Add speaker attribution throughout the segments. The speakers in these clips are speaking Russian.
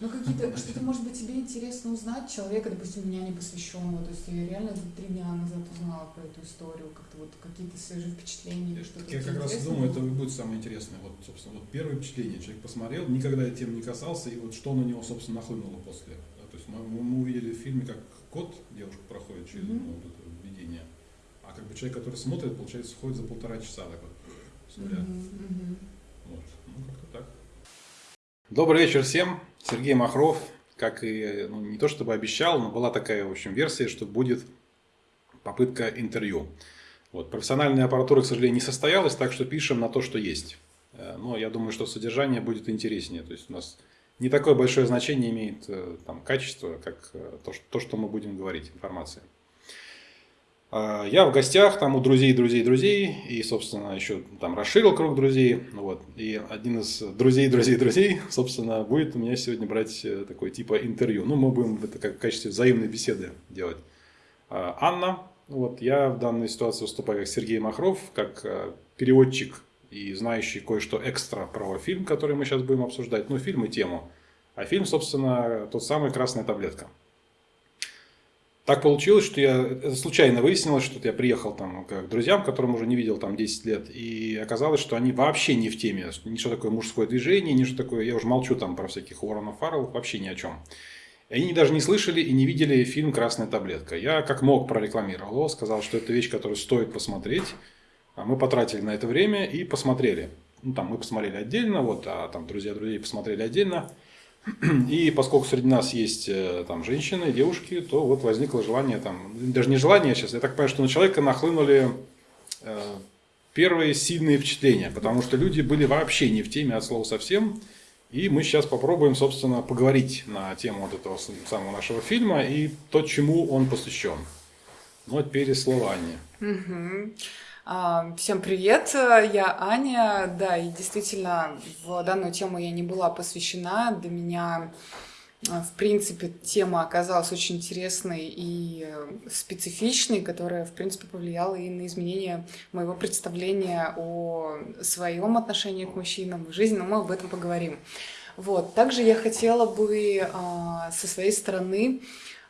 Speaker 1: Ну, какие-то, что-то, может быть, тебе интересно узнать человека, допустим, меня не посвященного, то есть я реально три дня назад узнала про эту историю, как-то вот какие-то свежие впечатления или что-то.
Speaker 2: Я как раз думаю, это будет самое интересное. Вот, собственно, вот первое впечатление человек посмотрел, никогда тем не касался, и вот что на него, собственно, нахлынуло после. То есть мы, мы увидели в фильме, как кот, девушка проходит через mm-hmm. вот это видение, а как бы человек, который смотрит, получается, ходит за полтора часа так вот. Mm-hmm. Вот, ну как-то так. Добрый вечер всем. Сергей Махров, как и, ну, не то чтобы обещал, но была такая, в общем, версия, что будет попытка интервью. Вот. Профессиональная аппаратура, к сожалению, не состоялась, так что пишем на то, что есть. Э, но я думаю, что содержание будет интереснее. То есть у нас не такое большое значение имеет э, там, качество, как э, то, то, что мы будем говорить, информация. А, я в гостях там у друзей, друзей, друзей, и, собственно, еще там расширил круг друзей. Вот. И один из друзей, друзей, друзей, собственно, будет у меня сегодня брать э, такой типа интервью. Ну, мы будем это как в качестве взаимной беседы делать. А, Анна, вот, я в данной ситуации выступаю как Сергей Махров, как э, переводчик и знающий кое-что экстра про фильм, который мы сейчас будем обсуждать. Ну, фильм и тему. А фильм, собственно, тот самый «Красная таблетка». Так получилось, что я случайно выяснилось, что я приехал там к друзьям, которым уже не видел там 10 лет, и оказалось, что они вообще не в теме, ни что такое мужское движение, ни что такое, я уже молчу там про всяких Уорренов Фарреллов, вообще ни о чем. Они даже не слышали и не видели фильм «Красная таблетка». Я как мог прорекламировал его, сказал, что это вещь, которую стоит посмотреть. А мы потратили на это время и посмотрели. Ну, там мы посмотрели отдельно, вот, а там друзья друзей посмотрели отдельно. И поскольку среди нас есть э, там женщины, девушки, то вот возникло желание, там, даже не желание сейчас, я так понимаю, что на человека нахлынули э, первые сильные впечатления, потому что люди были вообще не в теме от слова совсем. И мы сейчас попробуем, собственно, поговорить на тему вот этого самого нашего фильма и то, чему он посвящен. Ну, а теперь слово Анне.
Speaker 1: Угу. Всем привет, я Аня. Да, и действительно, в данную тему я не была посвящена. Для меня, а, в принципе, тема оказалась очень интересной и специфичной, которая, в принципе, повлияла и на изменение моего представления о своем отношении к мужчинам в жизни, но мы об этом поговорим. Вот. Также я хотела бы а, со своей стороны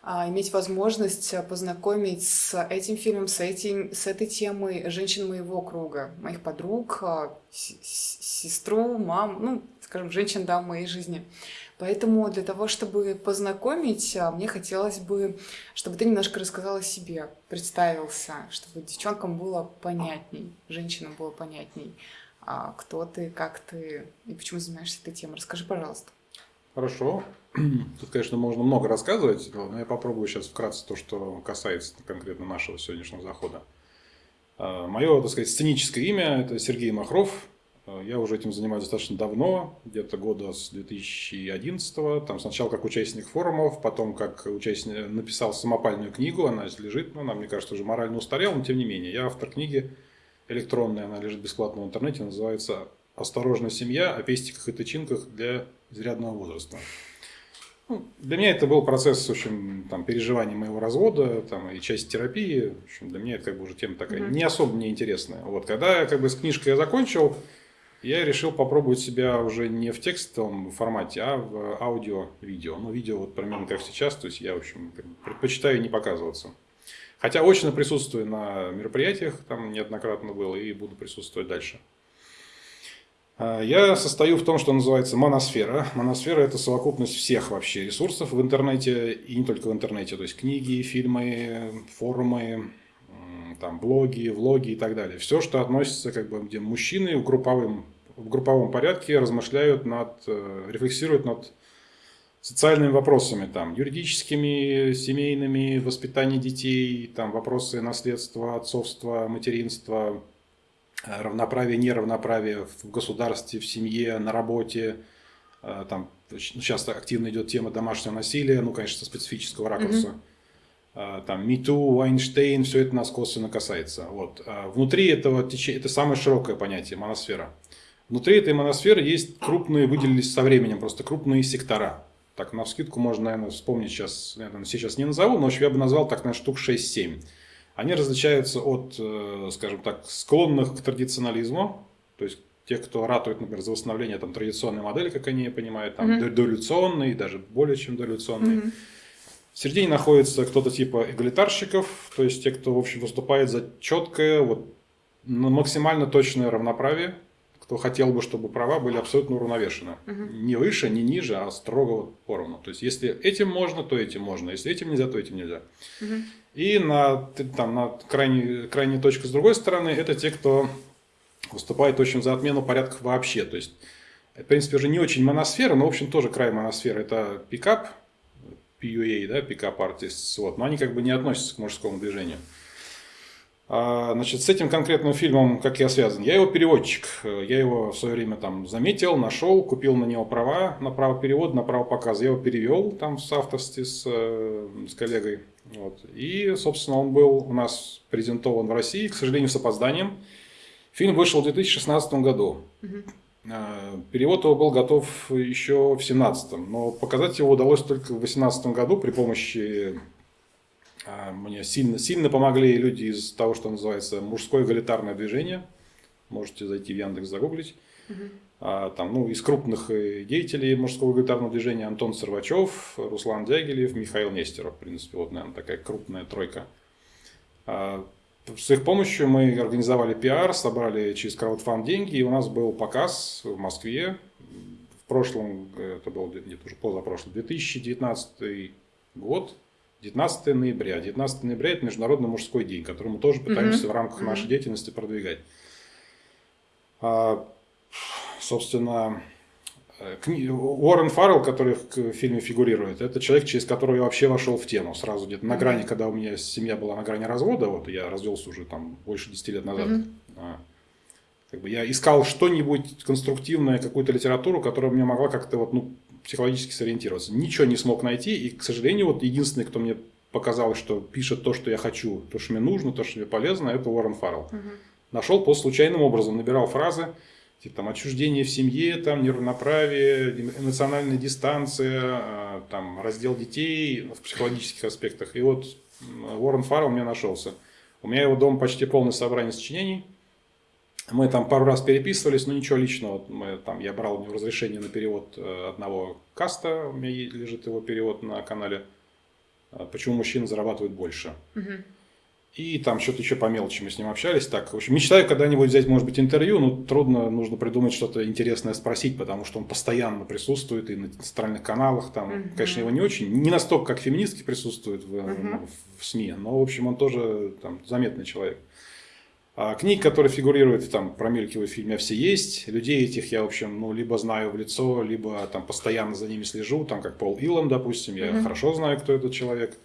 Speaker 1: иметь возможность э, познакомить с этим фильмом, с, этим, с этой темой женщин моего круга, моих подруг, а, сестру, мам, ну, скажем, женщин, да, в моей жизни. Поэтому для того, чтобы познакомить, а, мне хотелось бы, чтобы ты немножко рассказала о себе, представился, чтобы девчонкам было понятней, женщинам было понятней, кто ты, как ты и почему занимаешься этой темой. Расскажи, пожалуйста.
Speaker 2: Хорошо. Тут, конечно, можно много рассказывать, но я попробую сейчас вкратце то, что касается конкретно нашего сегодняшнего захода. А, Мое, так сказать, сценическое имя – это Сергей Махров. А, я уже этим занимаюсь достаточно давно, где-то года с 2011 -го. Там сначала как участник форумов, потом как участник написал самопальную книгу, она лежит, ну, она, мне кажется, уже морально устарела, но тем не менее. Я автор книги электронной, она лежит бесплатно в интернете, называется «Осторожная семья. О пестиках и тычинках для изрядного возраста». Ну, для меня это был процесс, в общем, там, переживания моего развода, там, и часть терапии. В общем, для меня это как бы уже тема такая mm-hmm. не особо мне интересная. Вот, когда я как бы с книжкой я закончил, я решил попробовать себя уже не в текстовом формате, а в аудио-видео. Ну, видео вот примерно как сейчас, то есть я, в общем, предпочитаю не показываться. Хотя очно присутствую на мероприятиях, там неоднократно был, и буду присутствовать дальше. А, я состою в том, что называется моносфера. Моносфера – это совокупность всех вообще ресурсов в интернете, и не только в интернете, то есть книги, фильмы, форумы, там, блоги, влоги и так далее. Все, что относится, как бы, где мужчины в групповом, в групповом порядке размышляют над, э, рефлексируют над социальными вопросами, там, юридическими, семейными, воспитание детей, там, вопросы наследства, отцовства, материнства, равноправие, неравноправие в государстве, в семье, на работе. Э, там сейчас активно идет тема домашнего насилия, ну, конечно, со специфического ракурса. Mm-hmm. Там МИТУ, Вайнштейн, все это нас косвенно касается. Вот. А внутри этого течения, это самое широкое понятие, моносфера. Внутри этой моносферы есть крупные, выделились со временем, просто крупные сектора. Так, на вскидку можно, наверное, вспомнить сейчас, наверное, сейчас не назову, но я бы назвал так, наверное, штук 6-7 они различаются от, э, скажем так, склонных к традиционализму, то есть те, кто ратует, например, за восстановление там, традиционной модели, как они понимают, там, mm-hmm. дореволюционной, даже более чем дореволюционной. Mm-hmm. В середине находится кто-то типа эгалитарщиков, то есть те, кто, в общем, выступает за четкое, вот, максимально точное равноправие, кто хотел бы, чтобы права были абсолютно уравновешены. Угу. Не выше, не ниже, а строго вот поровну. То есть, если этим можно, то этим можно. Если этим нельзя, то этим нельзя. Угу. И на, там, на крайней, крайней точке с другой стороны, это те, кто выступает очень за отмену порядков вообще. То есть, в принципе, уже не очень моносфера, но, в общем, тоже край моносферы. Это пикап, PUA, да, пикап артист, вот, но они как бы не относятся к мужскому движению. А, значит, с этим конкретным фильмом, как я связан? Я его переводчик. Я его в свое время там заметил, нашел, купил на него права на право перевода, на право показа. Я его перевел там в соавторстве с, э, с коллегой. Вот. И, собственно, он был у нас презентован в России, к сожалению, с опозданием. Фильм вышел в 2016 году. Угу. Перевод его был готов еще в 2017, но показать его удалось только в 2018 году при помощи а, мне сильно, сильно помогли люди из того, что называется мужское эгалитарное движение. Можете зайти в Яндекс, загуглить. Угу. А, там, ну, из крупных э, деятелей мужского эгалитарного движения Антон Сорвачев, Руслан Дягилев, Михаил Нестеров. В принципе, вот, наверное, такая крупная тройка. А, с их помощью мы организовали пиар, собрали через краудфанд деньги, и у нас был показ в Москве. В прошлом, э, это был, нет, уже позапрошлый, 2019 год, 19 ноября. 19 ноября – это Международный мужской день, который мы тоже пытаемся mm-hmm. в рамках нашей деятельности продвигать. Собственно, э, кни... Уоррен Фаррелл, который в фильме фигурирует, это человек, через которого я вообще вошел в тему. Сразу где-то на грани, когда у меня семья была на грани развода, вот я развелся уже там больше 10 лет назад. Mm-hmm. А, как бы я искал что-нибудь конструктивное, какую-то литературу, которая мне могла как-то вот, ну, психологически сориентироваться. Ничего не смог найти, и, к сожалению, вот единственный, кто мне показалось, что пишет то, что я хочу, то, что мне нужно, то, что мне полезно, это Уоррен Фаррелл. Угу. Нашел по случайным образом, набирал фразы, типа там отчуждение в семье, там неравноправие, эмоциональная дистанция, а, там раздел детей в психологических аспектах. И вот Уоррен Фаррелл мне нашелся. У меня его дом почти полное собрание сочинений – мы там пару раз переписывались, но ничего личного. Мы, там, я брал у него разрешение на перевод э, одного каста, у меня лежит его перевод на канале. А почему мужчины зарабатывают больше. Угу. И там что-то еще по мелочи мы с ним общались. Так, в общем, мечтаю когда-нибудь взять, может быть, интервью, но трудно, нужно придумать что-то интересное спросить, потому что он постоянно присутствует и на центральных каналах. Там, угу. конечно, его не очень, не настолько, как феминистки присутствуют в, угу. в, в СМИ, но, в общем, он тоже там, заметный человек. А книг, которые фигурируют, там, промелькивают в фильме, все есть. Людей этих я, в общем, ну, либо знаю в лицо, либо там постоянно за ними слежу, там, как Пол Илом, допустим, я mm-hmm. хорошо знаю, кто этот человек.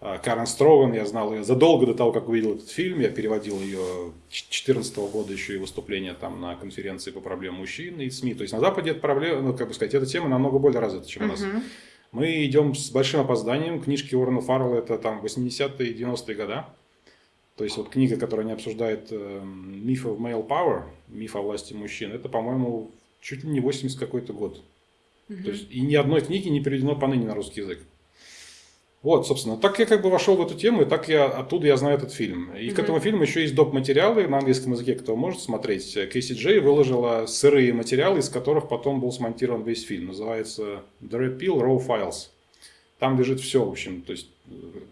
Speaker 2: А Карен Строган, я знал ее задолго до того, как увидел этот фильм, я переводил ее 2014 года еще и выступление там на конференции по проблемам мужчин и СМИ. То есть на Западе эта проблема, ну, как бы сказать, эта тема намного более развита, чем у нас. Mm-hmm. Мы идем с большим опозданием. Книжки Уоррена Фаррелла это там 80-е, 90-е годы. То есть вот книга, которая не обсуждает э, миф of male power, миф о власти мужчин, это, по-моему, чуть ли не 80 какой-то год. Угу. То есть и ни одной книги не переведено поныне на русский язык. Вот, собственно, так я как бы вошел в эту тему, и так я оттуда я знаю этот фильм. И mm-hmm. к этому фильму еще есть доп. материалы на английском языке, кто может смотреть. Кейси Джей выложила сырые материалы, из которых потом был смонтирован весь фильм. Называется The Red Pill Raw Files. Там лежит все, в общем, то есть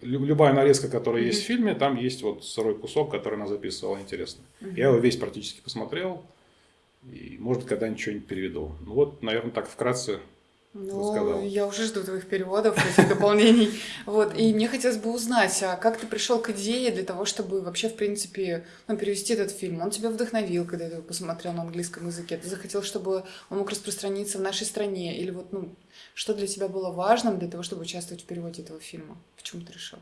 Speaker 2: любая нарезка, которая mm-hmm. есть в фильме, там есть вот сырой кусок, который она записывала, интересно. Mm-hmm. Я его весь практически посмотрел, и, может, когда-нибудь что-нибудь переведу. Ну вот, наверное, так вкратце
Speaker 1: ну, я уже жду твоих переводов, этих дополнений. Вот, и мне хотелось бы узнать, а как ты пришел к идее для того, чтобы вообще, в принципе, ну, перевести этот фильм? Он тебя вдохновил, когда ты его посмотрел на английском языке? Ты захотел, чтобы он мог распространиться в нашей стране? Или вот, ну, что для тебя было важным для того, чтобы участвовать в переводе этого фильма? Почему ты решил?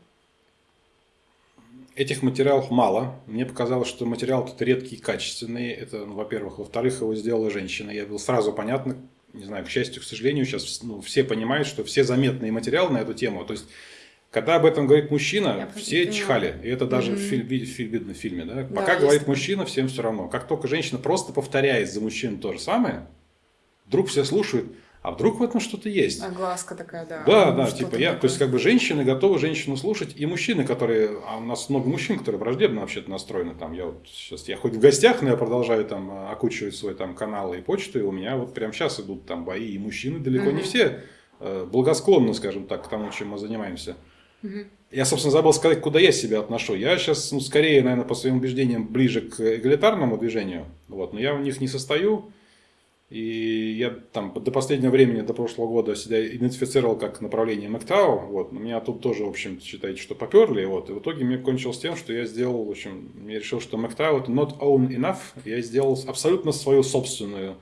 Speaker 2: Этих материалов мало. Мне показалось, что материал тут редкий и качественный. Это, ну, во-первых. Во-вторых, его сделала женщина. Я был сразу понятно, не знаю, к счастью, к сожалению, сейчас ну, все понимают, что все заметные материалы на эту тему. То есть, когда об этом говорит мужчина, Я все чихали. И это даже mm-hmm. в, фильм, в, видно в фильме. Да? Пока да, говорит мужчина, всем все равно. Как только женщина просто повторяет за мужчину то же самое, вдруг все слушают, А вдруг в этом что-то есть?
Speaker 1: Огласка такая, да.
Speaker 2: Да, да, типа я, такое. то есть как бы женщины готовы женщину слушать, и мужчины, которые, а у нас много мужчин, которые враждебно вообще-то настроены, там, я вот сейчас, я хоть в гостях, но я продолжаю там окучивать свой там канал и почту, и у меня вот прямо сейчас идут там бои, и мужчины далеко mm-hmm. не все э, благосклонны, скажем так, к тому, чем мы занимаемся. Mm-hmm. Я, собственно, забыл сказать, куда я себя отношу. Я сейчас, ну, скорее, наверное, по своим убеждениям ближе к эгалитарному движению, вот, но я в них не состою. И я там до последнего времени, до прошлого года себя идентифицировал как направление МакТау. Вот. Но меня тут тоже, в общем, считайте, что поперли. Вот. И в итоге мне кончилось тем, что я сделал, в общем, я решил, что МакТау это not own enough. Я сделал абсолютно свою собственную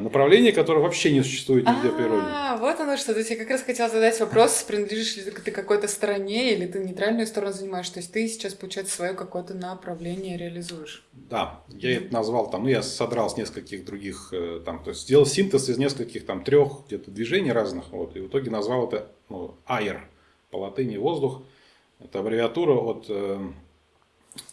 Speaker 2: направление, которое вообще не существует нигде в природе.
Speaker 1: А, вот оно что. То есть я как раз хотела задать вопрос, принадлежишь ли ты какой-то стороне или ты нейтральную сторону занимаешь. То есть ты сейчас, получается, свое какое-то направление реализуешь.
Speaker 2: Да, я это назвал там, ну я содрал с нескольких других, э, там, то есть сделал синтез из нескольких там трех где-то движений разных, вот, и в итоге назвал это ну, air, по латыни воздух. Это аббревиатура от э,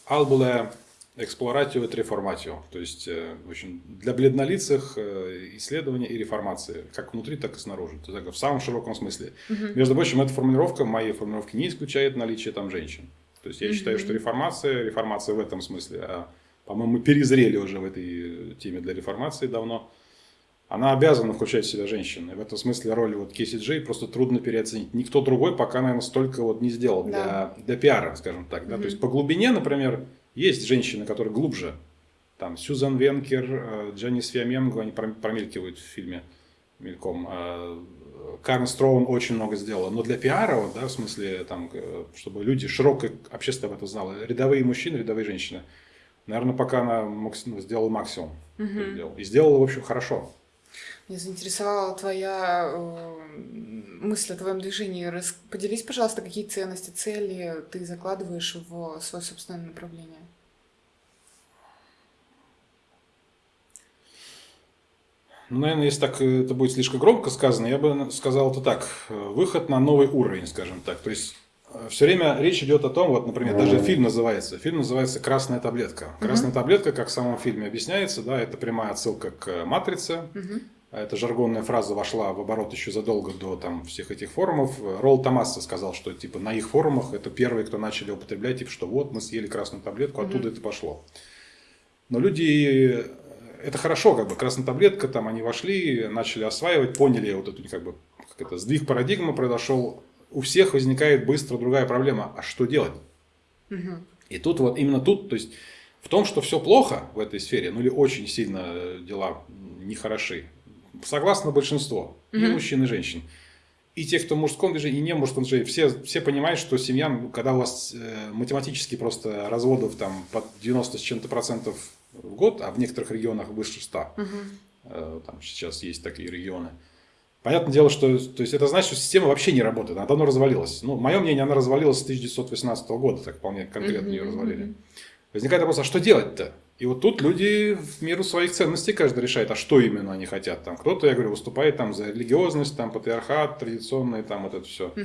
Speaker 2: albule эксплоратио и реформатио. То есть, э, в общем, для бледнолицых э, исследования и реформации, как внутри, так и снаружи. То есть, в самом широком смысле. Угу. Между прочим, эта формулировка, моей формулировки не исключает наличие там женщин. То есть, я угу. считаю, что реформация, реформация в этом смысле, а, по-моему, мы перезрели уже в этой теме для реформации давно, она обязана включать в себя женщин. И в этом смысле роль вот Кейси Джей просто трудно переоценить. Никто другой пока, наверное, столько вот не сделал да. для, для пиара, скажем так. Да? Угу. То есть, по глубине, например, есть женщины, которые глубже. Там Сьюзан Венкер, э, Джанис Фиаменго, они промелькивают в фильме мельком. А, Карен Строун очень много сделала. Но для пиара, вот, да, в смысле, там, э, чтобы люди, широкое общество об этом знало, рядовые мужчины, рядовые женщины, наверное, пока она ну, сделала максимум. Угу. И сделала, в общем, хорошо.
Speaker 1: Меня заинтересовала твоя э, мысль о твоем движении. Поделись, пожалуйста, какие ценности, цели ты закладываешь в свое собственное направление.
Speaker 2: Ну, наверное, если так э, это будет слишком громко сказано, я бы сказал это так. Э, выход на новый уровень, скажем так. То есть э, все время речь идет о том, вот, например, даже фильм называется. Фильм называется «Красная таблетка». «Красная таблетка», как в самом фильме объясняется, да, это прямая отсылка к «Матрице». Эта жаргонная фраза вошла в оборот еще задолго до там, всех этих форумов. Ролл Томаса сказал, что типа на их форумах это первые, кто начали употреблять, типа, что вот мы съели красную таблетку, оттуда это пошло. Но люди это хорошо, как бы красная таблетка, там они вошли, начали осваивать, поняли вот эту как бы как это, сдвиг парадигмы произошел. У всех возникает быстро другая проблема. А что делать? Угу. И тут вот именно тут, то есть в том, что все плохо в этой сфере, ну или очень сильно дела нехороши, согласно большинство, угу. и мужчин, и женщин. И те, кто в мужском движении, и не в мужском движении, все, все понимают, что семья, когда у вас э, математически просто разводов там под 90 с чем-то процентов в год, а в некоторых регионах выше 100. Угу. Там сейчас есть такие регионы. Понятное дело, что то есть это значит, что система вообще не работает, она давно развалилась. Ну, мое мнение, она развалилась с 1918 года, так вполне конкретно ее развалили. Возникает вопрос, а что делать-то? И вот тут люди в меру своих ценностей каждый решает, а что именно они хотят. Там кто-то, я говорю, выступает там за религиозность, там патриархат, традиционный, там вот это все. Угу.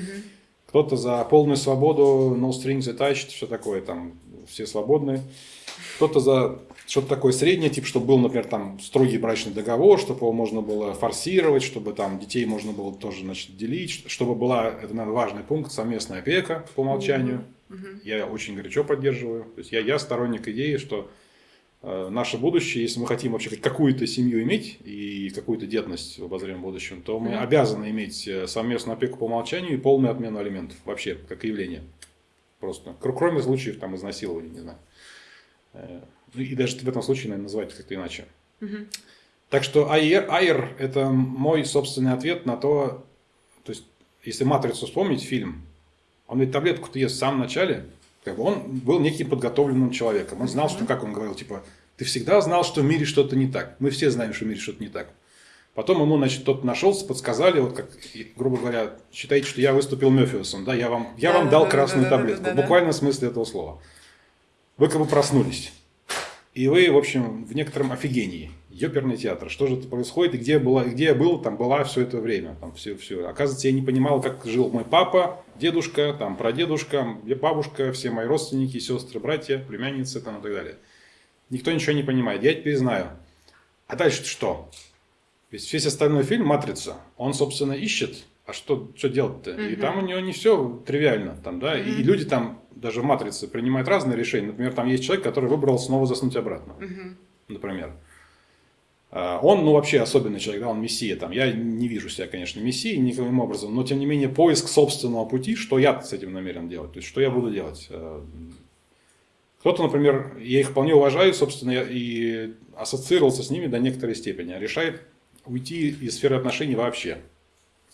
Speaker 2: Кто-то за полную свободу, no strings attached, все такое, там все свободные. Кто-то за что-то такое среднее, типа, чтобы был, например, там строгий брачный договор, чтобы его можно было форсировать, чтобы там детей можно было тоже значит, делить, чтобы была, это, наверное, важный пункт, совместная опека по умолчанию. Я очень горячо поддерживаю. То есть я, я сторонник идеи, что э, наше будущее, если мы хотим вообще какую-то семью иметь и какую-то детность в обозримом будущем, то мы обязаны иметь э, совместную опеку по умолчанию и полную отмену алиментов вообще, как явление. Просто. Кроме случаев там изнасилования, не знаю. Ну, и даже в этом случае, наверное, называть как-то иначе. Угу. Так что AIR, AIR – это мой собственный ответ на то, то есть, если «Матрицу» вспомнить, фильм, он ведь таблетку-то ест в самом начале, как бы он был неким подготовленным человеком. Он знал, что, как он говорил, типа, ты всегда знал, что в мире что-то не так. Мы все знаем, что в мире что-то не так. Потом ему, значит, кто-то нашелся, подсказали, вот как, грубо говоря, считайте, что я выступил Мефиусом, да, я вам, я да, вам да, дал да, красную да, таблетку, да, да, в смысле этого слова. Вы как бы проснулись. И вы, в общем, в некотором офигении. Ёперный театр. Что же это происходит? И где, была, где я был, там была все это время. Там все, все. Оказывается, я не понимал, как жил мой папа, дедушка, там, прадедушка, бабушка, все мои родственники, сестры, братья, племянницы там, и так далее. Никто ничего не понимает. Я теперь знаю. А дальше что? Весь, весь остальной фильм «Матрица», он, собственно, ищет, а что, что делать-то? Mm-hmm. И там у него не все тривиально. Там, да? mm-hmm. И люди там, даже в «Матрице», принимают разные решения. Например, там есть человек, который выбрал снова заснуть обратно. Mm-hmm. Например. А, он, ну, вообще особенный человек, да, он мессия там. Я не вижу себя, конечно, мессией никаким образом, но, тем не менее, поиск собственного пути, что я с этим намерен делать, то есть, что я буду делать. А, кто-то, например, я их вполне уважаю, собственно, и ассоциировался с ними до некоторой степени, а решает уйти из сферы отношений вообще.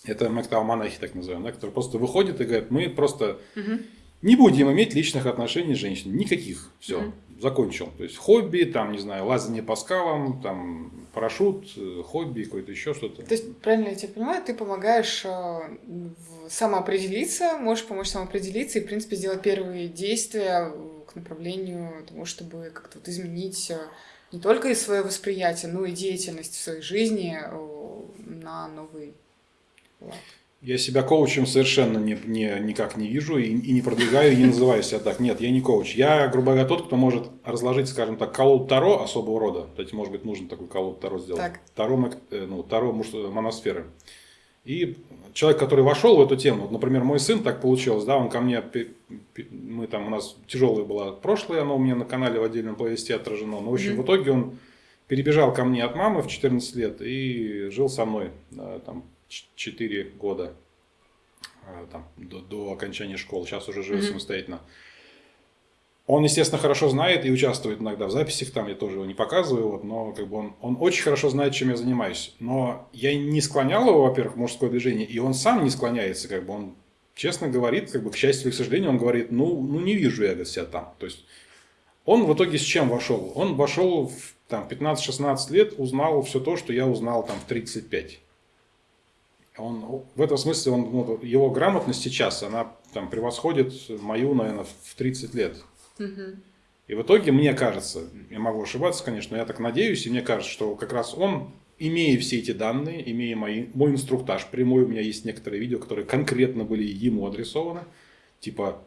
Speaker 2: Это мактау-монахи, так называемые, да, которые просто выходят и говорят, мы просто угу. не будем иметь личных отношений с женщиной, никаких, все. Угу закончил. То есть хобби, там, не знаю, лазание по скалам, там, парашют, э, хобби, какое-то еще что-то.
Speaker 1: То есть, правильно я тебя понимаю, ты помогаешь э, самоопределиться, можешь помочь самоопределиться и, в принципе, сделать первые действия к направлению тому, чтобы как-то вот изменить э, не только и свое восприятие, но и деятельность в своей жизни на новый
Speaker 2: Я себя коучем совершенно не, не, никак не вижу и, и не продвигаю, и не называю себя так. Нет, я не коуч. Я, грубо говоря, тот, кто может разложить, скажем так, колоду Таро особого рода. Кстати, может быть, нужно такой колоду Таро сделать. Так. Таро, э, ну, Таро моносферы. И человек, который вошел в эту тему, вот, например, мой сын так получилось, да, он ко мне, мы там, у нас тяжелое было прошлое, оно у меня на канале в отдельном плейлисте отражено, но в общем, mm-hmm. в итоге он перебежал ко мне от мамы в 14 лет и жил со мной да, там 4 года а, там, до, до окончания школы, сейчас уже живет mm-hmm. самостоятельно. Он, естественно, хорошо знает и участвует иногда в записях, там я тоже его не показываю, вот, но как бы он, он очень хорошо знает, чем я занимаюсь. Но я не склонял его, во-первых, в мужское движение, и он сам не склоняется, как бы он честно говорит, как бы к счастью или к сожалению, он говорит, ну, ну не вижу я себя там. То есть он в итоге с чем вошел? Он вошел в там, 15-16 лет, узнал все то, что я узнал там в 35. Он, в этом смысле он, ну, его грамотность сейчас, она там превосходит мою, наверное, в 30 лет. Угу. И в итоге, мне кажется, я могу ошибаться, конечно, но я так надеюсь, и мне кажется, что как раз он, имея все эти данные, имея мои, мой инструктаж прямой, у меня есть некоторые видео, которые конкретно были ему адресованы, типа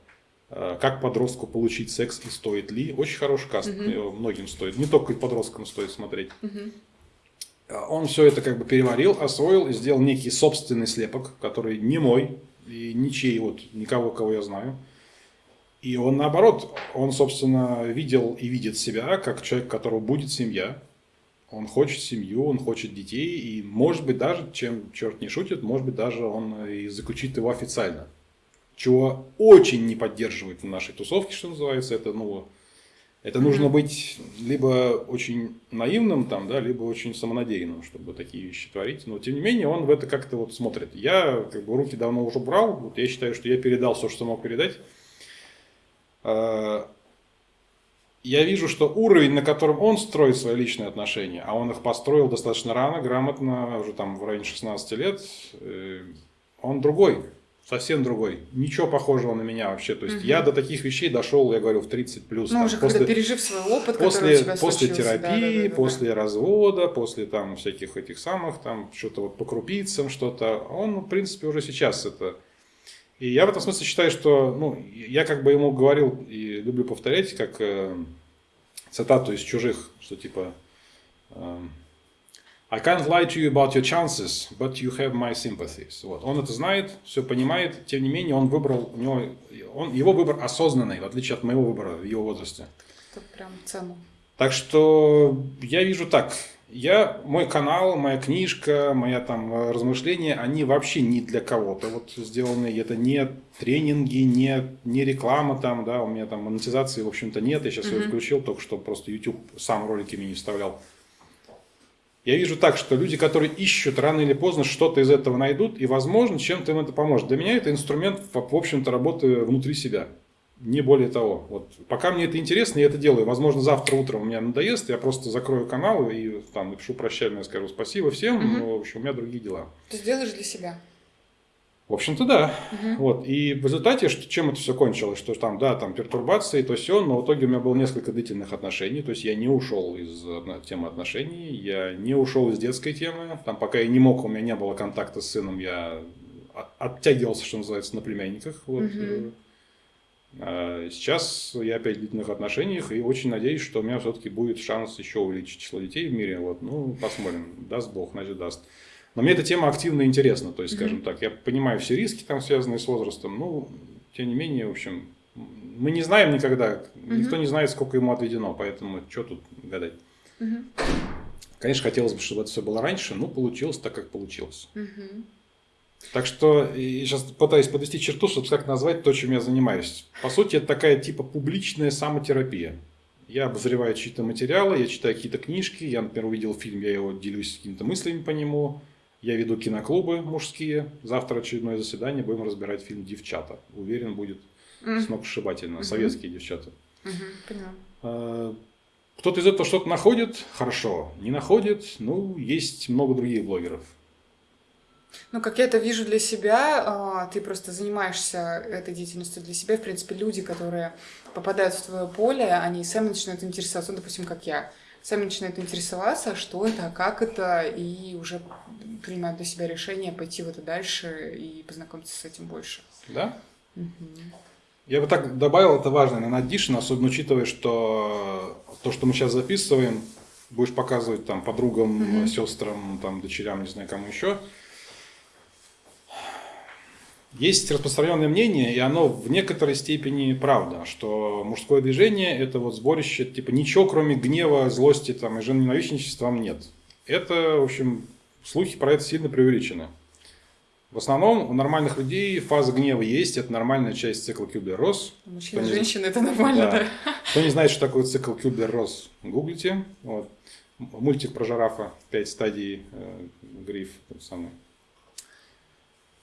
Speaker 2: э, как подростку получить секс и стоит ли. Очень хороший каст, угу. многим стоит, не только подросткам стоит смотреть. Угу. Он все это как бы переварил, освоил и сделал некий собственный слепок, который не мой и ничей, вот никого, кого я знаю. И он наоборот, он, собственно, видел и видит себя как человек, которого будет семья. Он хочет семью, он хочет детей, и может быть даже, чем черт не шутит, может быть даже он и заключит его официально. Чего очень не поддерживает в нашей тусовке, что называется, это, ну, это нужно быть либо очень наивным, там, да, либо очень самонадеянным, чтобы такие вещи творить. Но тем не менее он в это как-то вот смотрит. Я как бы руки давно уже брал. Вот я считаю, что я передал все, что мог передать. А, я вижу, что уровень, на котором он строит свои личные отношения, а он их построил достаточно рано, грамотно, уже там в районе 16 лет, э, он другой, совсем другой. Ничего похожего на меня вообще. То есть угу. я до таких вещей дошел, я говорю, в 30 плюс.
Speaker 1: Ну, там, уже после, пережив свой опыт,
Speaker 2: после, у тебя После терапии, да, да, да, после да. развода, после там всяких этих самых, там что-то вот по крупицам, что-то. Он, в принципе, уже сейчас это и я в этом смысле считаю, что, ну, я как бы ему говорил и люблю повторять, как э, цитату из чужих, что типа э, I can't lie to you about your chances, but you have my sympathies. Вот. Он это знает, все понимает, тем не менее он выбрал, у него, он, его выбор осознанный, в отличие от моего выбора в его возрасте.
Speaker 1: Это прям цену.
Speaker 2: Так что я вижу так, я, мой канал, моя книжка, моя там э, размышления, они вообще не для кого-то вот сделаны. Это не тренинги, не, не реклама там, да, у меня там монетизации, в общем-то, нет. Я сейчас mm-hmm. ее включил, только что просто YouTube сам ролики мне не вставлял. Я вижу так, что люди, которые ищут рано или поздно что-то из этого найдут, и, возможно, чем-то им это поможет. Для меня это инструмент, в общем-то, работы внутри себя. Не более того. Вот. Пока мне это интересно, я это делаю. Возможно, завтра утром у меня надоест, я просто закрою канал и там напишу прощальное, скажу спасибо всем, угу. но, в общем, у меня другие дела.
Speaker 1: Ты сделаешь для себя?
Speaker 2: В общем-то, да. Угу. Вот. И в результате, что, чем это все кончилось, что там, да, там пертурбации, то все, но в итоге у меня было несколько длительных отношений, то есть я не ушел из темы отношений, я не ушел из детской темы, там пока я не мог, у меня не было контакта с сыном, я оттягивался, что называется, на племянниках. Вот. Угу А сейчас я опять в длительных отношениях и очень надеюсь, что у меня все-таки будет шанс еще увеличить число детей в мире. Вот, ну, посмотрим. Даст Бог, значит, даст. Но мне эта тема активно интересна. То есть, скажем так, я понимаю все риски, там, связанные с возрастом. Ну, тем не менее, в общем, мы не знаем никогда. Никто не знает, сколько ему отведено. Поэтому что тут гадать. Конечно, хотелось бы, чтобы это все было раньше, но получилось так, как получилось. Так что я сейчас пытаюсь подвести черту, чтобы как назвать то, чем я занимаюсь. По сути, это такая типа публичная самотерапия. Я обозреваю чьи-то материалы, я читаю какие-то книжки, я, например, увидел фильм, я его делюсь какими-то мыслями по нему. Я веду киноклубы мужские. Завтра очередное заседание, будем разбирать фильм «Девчата». Уверен, будет mm. сногсшибательно. Mm-hmm. Советские девчата. Mm-hmm, Кто-то из этого что-то находит, хорошо. Не находит, ну, есть много других блогеров.
Speaker 1: Ну, как я это вижу для себя, а, ты просто занимаешься этой деятельностью для себя. В принципе, люди, которые попадают в твое поле, они сами начинают интересоваться, ну, допустим, как я, сами начинают интересоваться, что это, как это, и уже принимают для себя решение пойти в это дальше и познакомиться с этим больше.
Speaker 2: Да? Угу. Я бы так добавил, это важно на Addition, особенно учитывая, что то, что мы сейчас записываем, будешь показывать там подругам, угу. сестрам, там, дочерям, не знаю, кому еще – есть распространенное мнение, и оно в некоторой степени правда, что мужское движение – это вот сборище, типа ничего кроме гнева, злости там, и женоненавистничества там нет. Это, в общем, слухи про это сильно преувеличены. В основном у нормальных людей фаза гнева есть, это нормальная часть цикла Кюблер-Росс.
Speaker 1: Мужчина и женщина – это нормально, да. да.
Speaker 2: Кто не знает, что такое цикл Кюблер-Росс, гуглите. Вот. Мультик про жирафа, пять стадий, э, гриф, тот самый.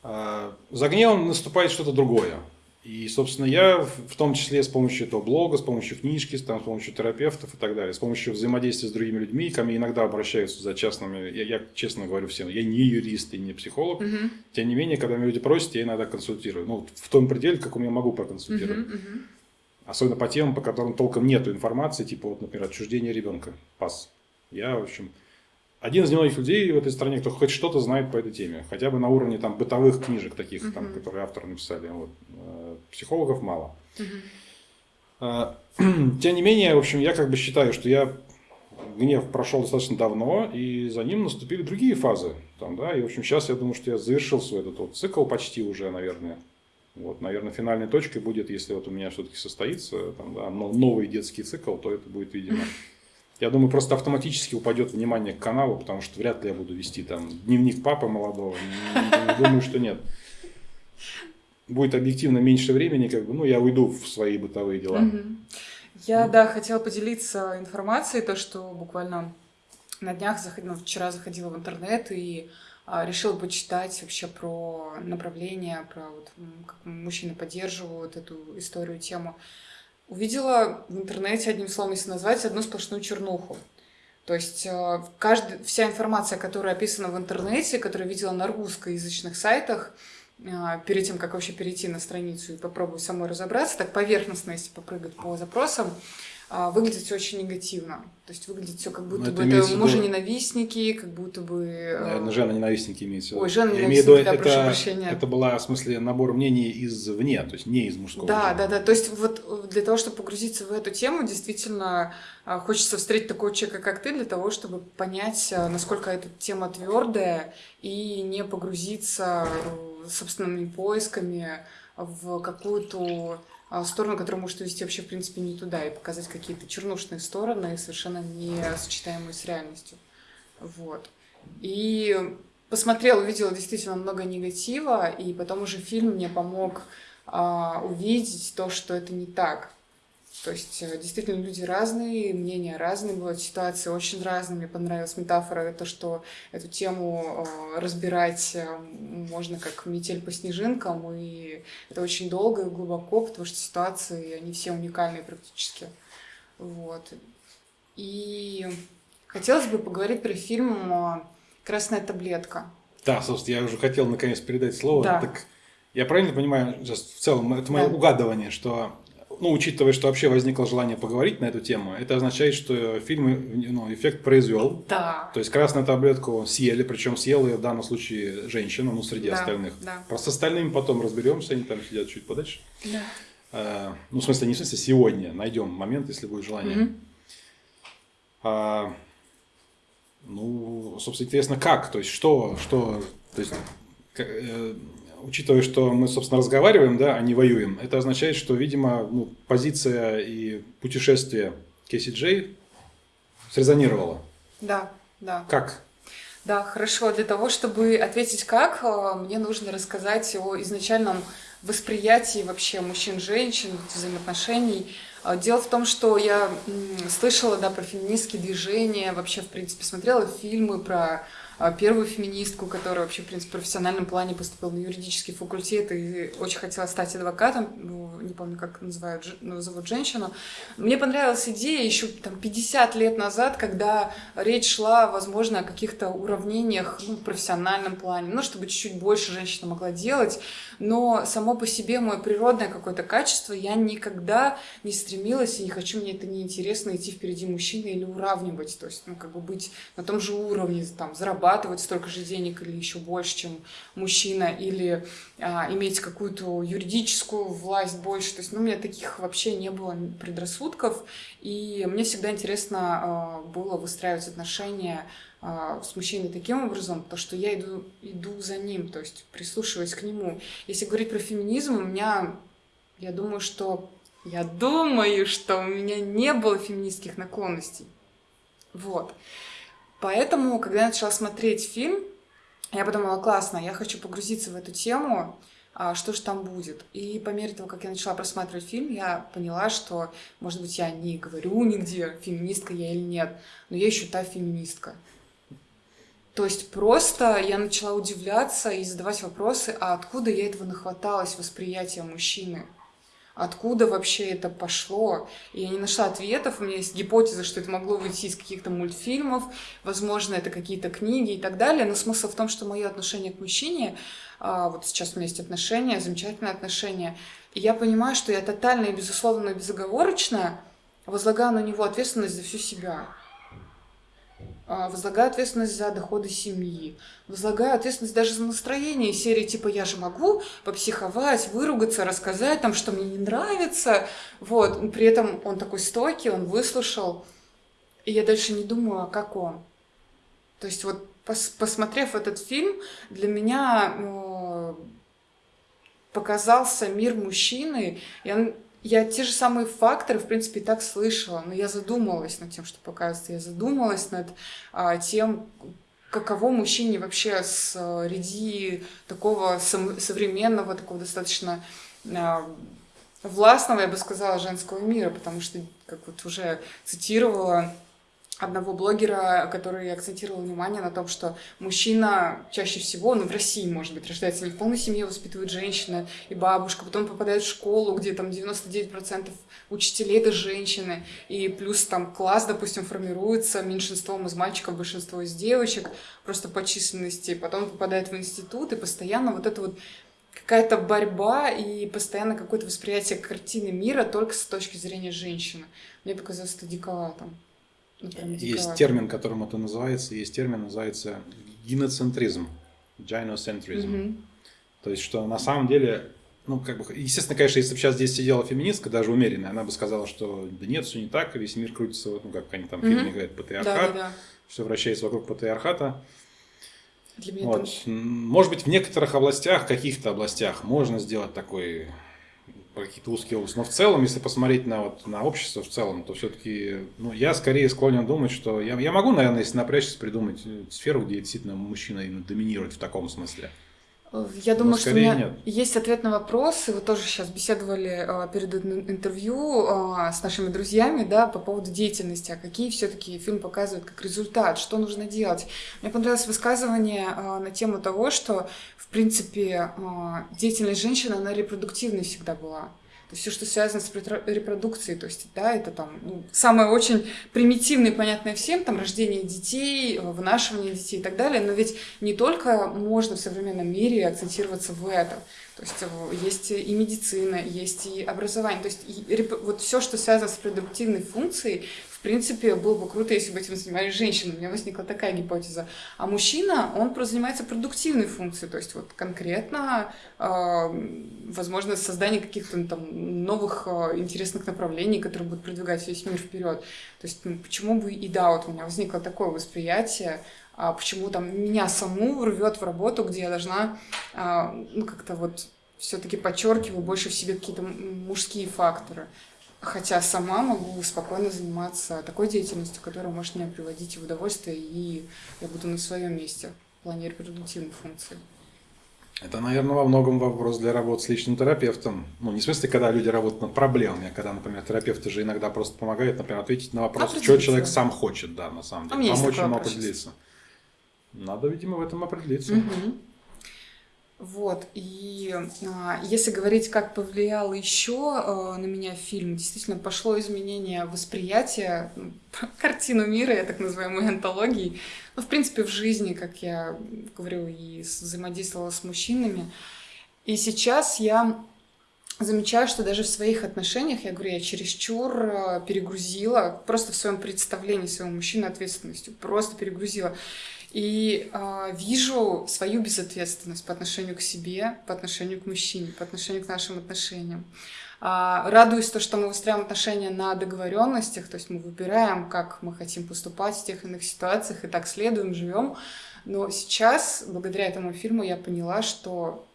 Speaker 2: А, за гневом наступает что-то другое. И, собственно, я в том числе с помощью этого блога, с помощью книжки, с помощью терапевтов и так далее, с помощью взаимодействия с другими людьми, ко мне иногда обращаются за частными, я, я честно говорю всем, я не юрист и не психолог, угу. тем не менее, когда меня люди просят, я иногда консультирую. Ну, в том пределе, как у меня могу проконсультировать. Угу, угу. Особенно по темам, по которым толком нету информации, типа, вот, например, отчуждение ребенка, пас. Я, в общем, один из немногих людей в этой стране, кто хоть что-то знает по этой теме, хотя бы на уровне там бытовых книжек таких, там, которые авторы написали. Вот. Э, психологов мало. Uh-huh. Тем не менее, в общем, я как бы считаю, что я гнев прошел достаточно давно, и за ним наступили другие фазы. Там, да, и, в общем, сейчас я думаю, что я завершил свой этот вот цикл почти уже, наверное. Вот, наверное, финальной точкой будет, если вот у меня все-таки состоится там, да, новый детский цикл, то это будет, видимо, я думаю, просто автоматически упадет внимание к каналу, потому что вряд ли я буду вести там дневник папы молодого. Думаю, что нет. Будет объективно меньше времени, как бы, ну, я уйду в свои бытовые дела.
Speaker 1: Я, да, хотела поделиться информацией, то, что буквально на днях, заходила, ну, вчера заходила в интернет и а, решила почитать вообще про направление, про вот, как мужчины поддерживают эту историю, тему увидела в интернете, одним словом, если назвать, одну сплошную чернуху. То есть э, каждый, вся информация, которая описана в интернете, которую видела на русскоязычных сайтах, э, перед тем, как вообще перейти на страницу и попробовать самой разобраться, так поверхностно, если попрыгать по запросам, выглядит все очень негативно. То есть выглядит все как будто Но бы это, это мужа-ненавистники, как будто бы...
Speaker 2: Наверное, э, жена-ненавистники имеется в виду.
Speaker 1: Ой, жена-ненавистники, да,
Speaker 2: это, прошу прощения. Это была, в смысле, набор мнений извне, то есть не из мужского.
Speaker 1: Да, жена. да, да. То есть вот для того, чтобы погрузиться в эту тему, действительно а, хочется встретить такого человека, как ты, для того, чтобы понять, а, насколько эта тема твердая, и не погрузиться э, собственными поисками в какую-то а, сторону, которая может увести вообще, в принципе, не туда, и показать какие-то чернушные стороны, совершенно не сочетаемые с реальностью. Вот. И посмотрела, увидела действительно много негатива, и потом уже фильм мне помог а, увидеть то, что это не так. То есть э, действительно люди разные, мнения разные, бывают ситуации очень разные. Мне понравилась метафора, то, что эту тему э, разбирать э, можно как метель по снежинкам, и это очень долго и глубоко, потому что ситуации, они все уникальные практически. Вот. И хотелось бы поговорить про фильм «Красная таблетка».
Speaker 2: Да, собственно, я уже хотел наконец передать слово. Да. Так я правильно понимаю, в целом, это мое да. угадывание, что ну, учитывая, что вообще возникло желание поговорить на эту тему, это означает, что фильм ну, эффект произвел.
Speaker 1: Да.
Speaker 2: То есть красную таблетку съели, причем съела ее в данном случае женщина, ну, среди да, остальных. Да. Просто с остальными потом разберемся, они там сидят чуть подальше.
Speaker 1: Да.
Speaker 2: э, ну, в смысле, не в смысле сегодня, найдем момент, если будет желание.
Speaker 1: Мгм.
Speaker 2: А, ну, собственно, интересно, как, то есть, что, что, то есть, к- э, учитывая, что мы, собственно, разговариваем, да, а не воюем, это означает, что, видимо, ну, позиция и путешествие Кейси Джей срезонировала.
Speaker 1: Да, да.
Speaker 2: Как?
Speaker 1: Да, хорошо. Для того, чтобы ответить как, э, мне нужно рассказать о изначальном восприятии вообще мужчин-женщин, взаимоотношений. А, Дело в том, что я слышала, да, про феминистские движения, вообще, в принципе, смотрела фильмы про первую феминистку, которая вообще, в принципе, в профессиональном плане поступила на юридический факультет и очень хотела стать адвокатом, ну, не помню, как называют, ну, зовут женщину. Мне понравилась идея еще там 50 лет назад, когда речь шла, возможно, о каких-то уравнениях ну, в профессиональном плане, ну, чтобы чуть-чуть больше женщина могла делать, но само по себе мое природное какое-то качество, я никогда не стремилась и не хочу, мне это не интересно идти впереди мужчины или уравнивать, то есть, ну, как бы быть на том же уровне, там, зарабатывать столько же денег или еще больше, чем мужчина, или а, иметь какую-то юридическую власть больше, то есть, ну, у меня таких вообще не было предрассудков, и мне всегда интересно а, было выстраивать отношения с мужчиной таким образом, то что я иду, иду за ним, то есть прислушиваясь к нему. Если говорить про феминизм, у меня, я думаю, что я думаю, что у меня не было феминистских наклонностей. Вот. Поэтому, когда я начала смотреть фильм, я подумала, классно, я хочу погрузиться в эту тему, а, что же там будет. И по мере того, как я начала просматривать фильм, я поняла, что, может быть, я не говорю нигде, феминистка я или нет, но я еще та феминистка. То есть просто я начала удивляться и задавать вопросы, а откуда я этого нахваталась, восприятие мужчины? Откуда вообще это пошло? И я не нашла ответов. У меня есть гипотеза, что это могло выйти из каких-то мультфильмов, возможно, это какие-то книги и так далее. Но смысл в том, что мое отношение к мужчине, а, вот сейчас у меня есть отношения, замечательные отношения, и я понимаю, что я тотально и безусловно безоговорочно возлагаю на него ответственность за всю себя. А, возлагаю ответственность за доходы семьи, возлагаю ответственность даже за настроение серии типа я же могу попсиховать, выругаться, рассказать там, что мне не нравится, вот, при этом он такой стойкий, он выслушал, и я дальше не думаю, а как он. То есть вот пос- посмотрев этот фильм, для меня э, показался мир мужчины, я, я те же самые факторы, в принципе, и так слышала, но я задумалась над тем, что показывается, я задумалась над а, тем, каково мужчине вообще среди такого сом- современного, такого достаточно а, властного, я бы сказала, женского мира, потому что, как вот уже цитировала одного блогера, который акцентировал внимание на том, что мужчина чаще всего, ну, в России, может быть, рождается не в полной семье, воспитывает женщина и бабушка, потом попадает в школу, где там 99% учителей это женщины, и плюс там класс, допустим, формируется меньшинством из мальчиков, большинство из девочек, просто по численности, потом попадает в институт, и постоянно вот это вот какая-то борьба и постоянно какое-то восприятие картины мира только с точки зрения женщины. Мне показалось это диковато.
Speaker 2: Есть термин, которым это называется, есть термин, называется гиноцентризм, gynocentrизм.
Speaker 1: Мгм.
Speaker 2: То есть, что на самом деле, ну, как бы, естественно, конечно, если бы сейчас здесь сидела феминистка, даже умеренная, она бы сказала, что да нет, все не так, весь мир крутится, ну, как они там в фильме
Speaker 1: Мгм.
Speaker 2: говорят,
Speaker 1: Да,
Speaker 2: патриархат,
Speaker 1: да, да.
Speaker 2: все вращается вокруг патриархата.
Speaker 1: Для меня
Speaker 2: Вот. М, Может быть, в некоторых областях, каких-то областях можно сделать такой какие-то узкие области. Но в целом, если посмотреть на, вот, на общество в целом, то все-таки ну, я скорее склонен думать, что я, я могу, наверное, если напрячься, придумать сферу, где действительно мужчина именно доминирует в таком смысле.
Speaker 1: Я думаю, что у меня
Speaker 2: нет.
Speaker 1: есть ответ на вопрос, и вы тоже сейчас беседовали а, перед ин- интервью а, с нашими друзьями, да, по поводу деятельности, а какие все-таки фильм показывает как результат, что нужно делать. Мне понравилось высказывание а, на тему того, что, в принципе, деятельность женщины, она репродуктивной всегда была. Все, что связано с репродукцией, то есть, да, это там ну, самое очень примитивное, и понятное всем, там рождение детей, вынашивание детей и так далее, но ведь не только можно в современном мире акцентироваться в этом. То есть э, есть и медицина, есть и образование. То есть и вот все, что связано с репродуктивной функцией, в принципе, было бы круто, если бы этим занимались женщины. У меня возникла такая гипотеза. А мужчина, он просто занимается продуктивной функцией, то есть вот конкретно, э, возможно, создание каких-то там новых э, интересных направлений, которые будут продвигать весь мир вперед. То есть, ну, почему бы и да, вот у меня возникло такое восприятие, а почему там меня саму рвет в работу, где я должна, а, ну, как-то вот все-таки подчеркиваю больше в себе какие-то мужские факторы. Хотя сама могу спокойно заниматься такой деятельностью, которая может меня приводить в удовольствие, и я буду на своем месте в плане репродуктивной функции.
Speaker 2: Это, наверное, во многом вопрос для работы с личным терапевтом. Ну, не в смысле, когда люди работают над проблемами, а когда, например, терапевты же иногда просто помогают, например, ответить на вопрос, что человек сам хочет, да, на самом деле.
Speaker 1: А
Speaker 2: Помочь ему
Speaker 1: определиться.
Speaker 2: Надо, видимо, в этом определиться.
Speaker 1: Угу. Вот, и а, если говорить, как повлиял еще а, на меня фильм, действительно пошло изменение восприятия, ну, картину мира, я так называю, моей антологии, ну, в принципе, в жизни, как я говорю, и взаимодействовала с мужчинами. И сейчас я замечаю, что даже в своих отношениях, я говорю, я чересчур а, перегрузила, просто в своем представлении своего мужчины ответственностью, просто перегрузила. И э, вижу свою безответственность по отношению к себе, по отношению к мужчине, по отношению к нашим отношениям. Э, радуюсь то, что мы выстраиваем отношения на договоренностях, то есть мы выбираем, как мы хотим поступать в тех иных ситуациях, и так следуем, живем. Но сейчас, благодаря этому фильму, я поняла, что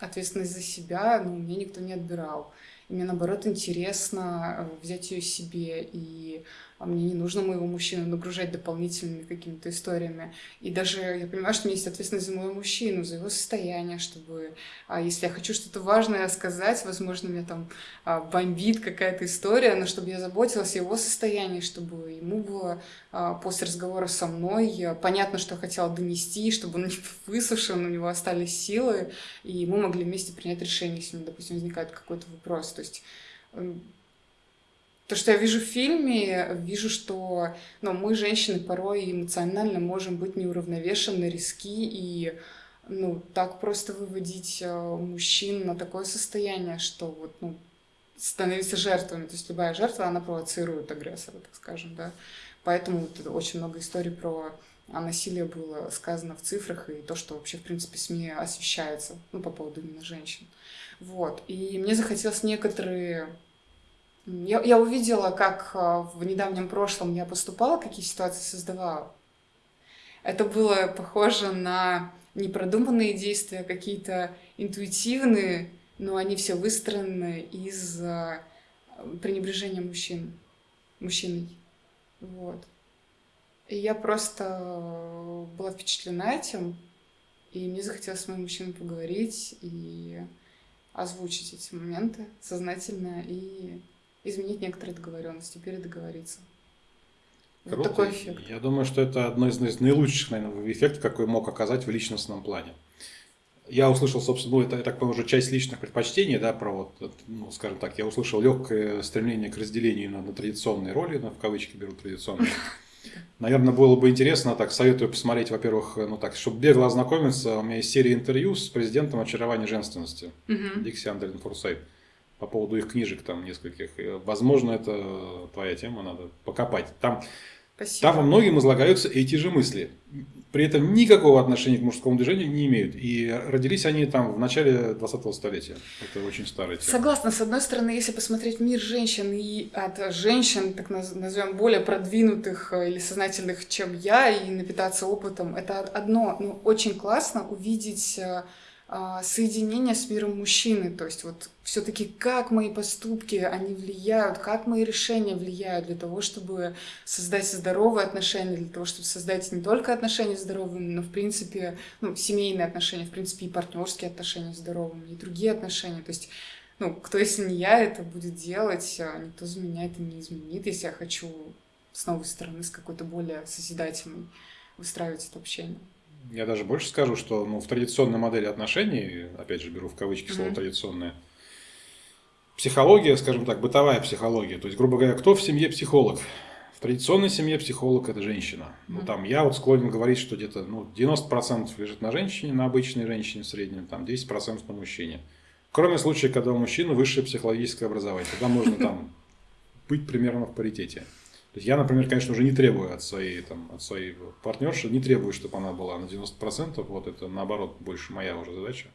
Speaker 1: ответственность за себя ну, мне никто не отбирал. И мне, наоборот, интересно э, взять ее себе и а мне не нужно моего мужчину нагружать дополнительными какими-то историями. И даже я понимаю, что у меня есть ответственность за моего мужчину, за его состояние, чтобы, а если я хочу что-то важное сказать, возможно, меня там а, бомбит какая-то история, но чтобы я заботилась о его состоянии, чтобы ему было а, после разговора со мной понятно, что я хотела донести, чтобы он не высушен, у него остались силы, и мы могли вместе принять решение, если, допустим, возникает какой-то вопрос. То есть то, что я вижу в фильме, вижу, что ну, мы, женщины, порой эмоционально можем быть неуравновешены, риски и ну, так просто выводить э, мужчин на такое состояние, что вот, ну, становиться жертвами. То есть любая жертва, она провоцирует агрессора, так скажем, да. Поэтому вот, очень много историй про насилие было сказано в цифрах и то, что вообще, в принципе, СМИ освещается, ну, по поводу именно женщин. Вот. И мне захотелось некоторые я, я увидела, как а, в недавнем прошлом я поступала, какие ситуации создавала. Это было похоже на непродуманные действия, какие-то интуитивные, но они все выстроены из а, пренебрежения мужчин, мужчиной. Вот. И я просто была впечатлена этим, и мне захотелось с моим мужчиной поговорить и озвучить эти моменты сознательно и изменить некоторые договоренности, передоговориться.
Speaker 2: Круто. Вот такой эффект. Я думаю, что это одно из наилучших, наверное, эффектов, какой мог оказать в личностном плане. Я услышал, собственно, ну, это, я так понимаю, уже часть личных предпочтений, да, про вот, ну, скажем так, я услышал легкое стремление к разделению на, на традиционные роли, на, в кавычки беру традиционные. Наверное, было бы интересно, так, советую посмотреть, во-первых, ну так, чтобы бегло ознакомиться, у меня есть серия интервью с президентом очарования женственности, Дикси Андерин Фурсайт по поводу их книжек там нескольких. Возможно, это твоя тема, надо покопать. Там, там во многим излагаются эти же мысли. При этом никакого отношения к мужскому движению не имеют. И родились они там в начале 20-го столетия. Это очень старая тема.
Speaker 1: Согласна. С одной стороны, если посмотреть мир женщин и от женщин, так назовем, более продвинутых э, или сознательных, чем я, и напитаться опытом, это одно. Ну, очень классно увидеть э, а, соединение с миром мужчины, то есть вот все-таки как мои поступки, они влияют, как мои решения влияют для того, чтобы создать здоровые отношения, для того, чтобы создать не только отношения здоровыми, но в принципе, ну, семейные отношения, в принципе, и партнерские отношения здоровыми, и другие отношения, то есть ну, кто, если не я, это будет делать, а никто за меня это не изменит, если я хочу с новой стороны, с какой-то более созидательной выстраивать это общение.
Speaker 2: Я даже больше скажу, что ну, в традиционной модели отношений, опять же беру в кавычки слово mm-hmm. традиционная, психология, скажем так, бытовая психология. То есть, грубо говоря, кто в семье психолог? В традиционной семье психолог – это женщина. Mm-hmm. Ну, там я вот склонен говорить, что где-то ну, 90% лежит на женщине, на обычной женщине в среднем, там 10% на мужчине. Кроме случая, когда у мужчины высшее психологическое образование. Тогда можно там быть примерно в паритете. То есть я, например, конечно, уже не требую от своей, там, от своей партнерши, не требую, чтобы она была на 90%, вот это наоборот больше моя уже задача.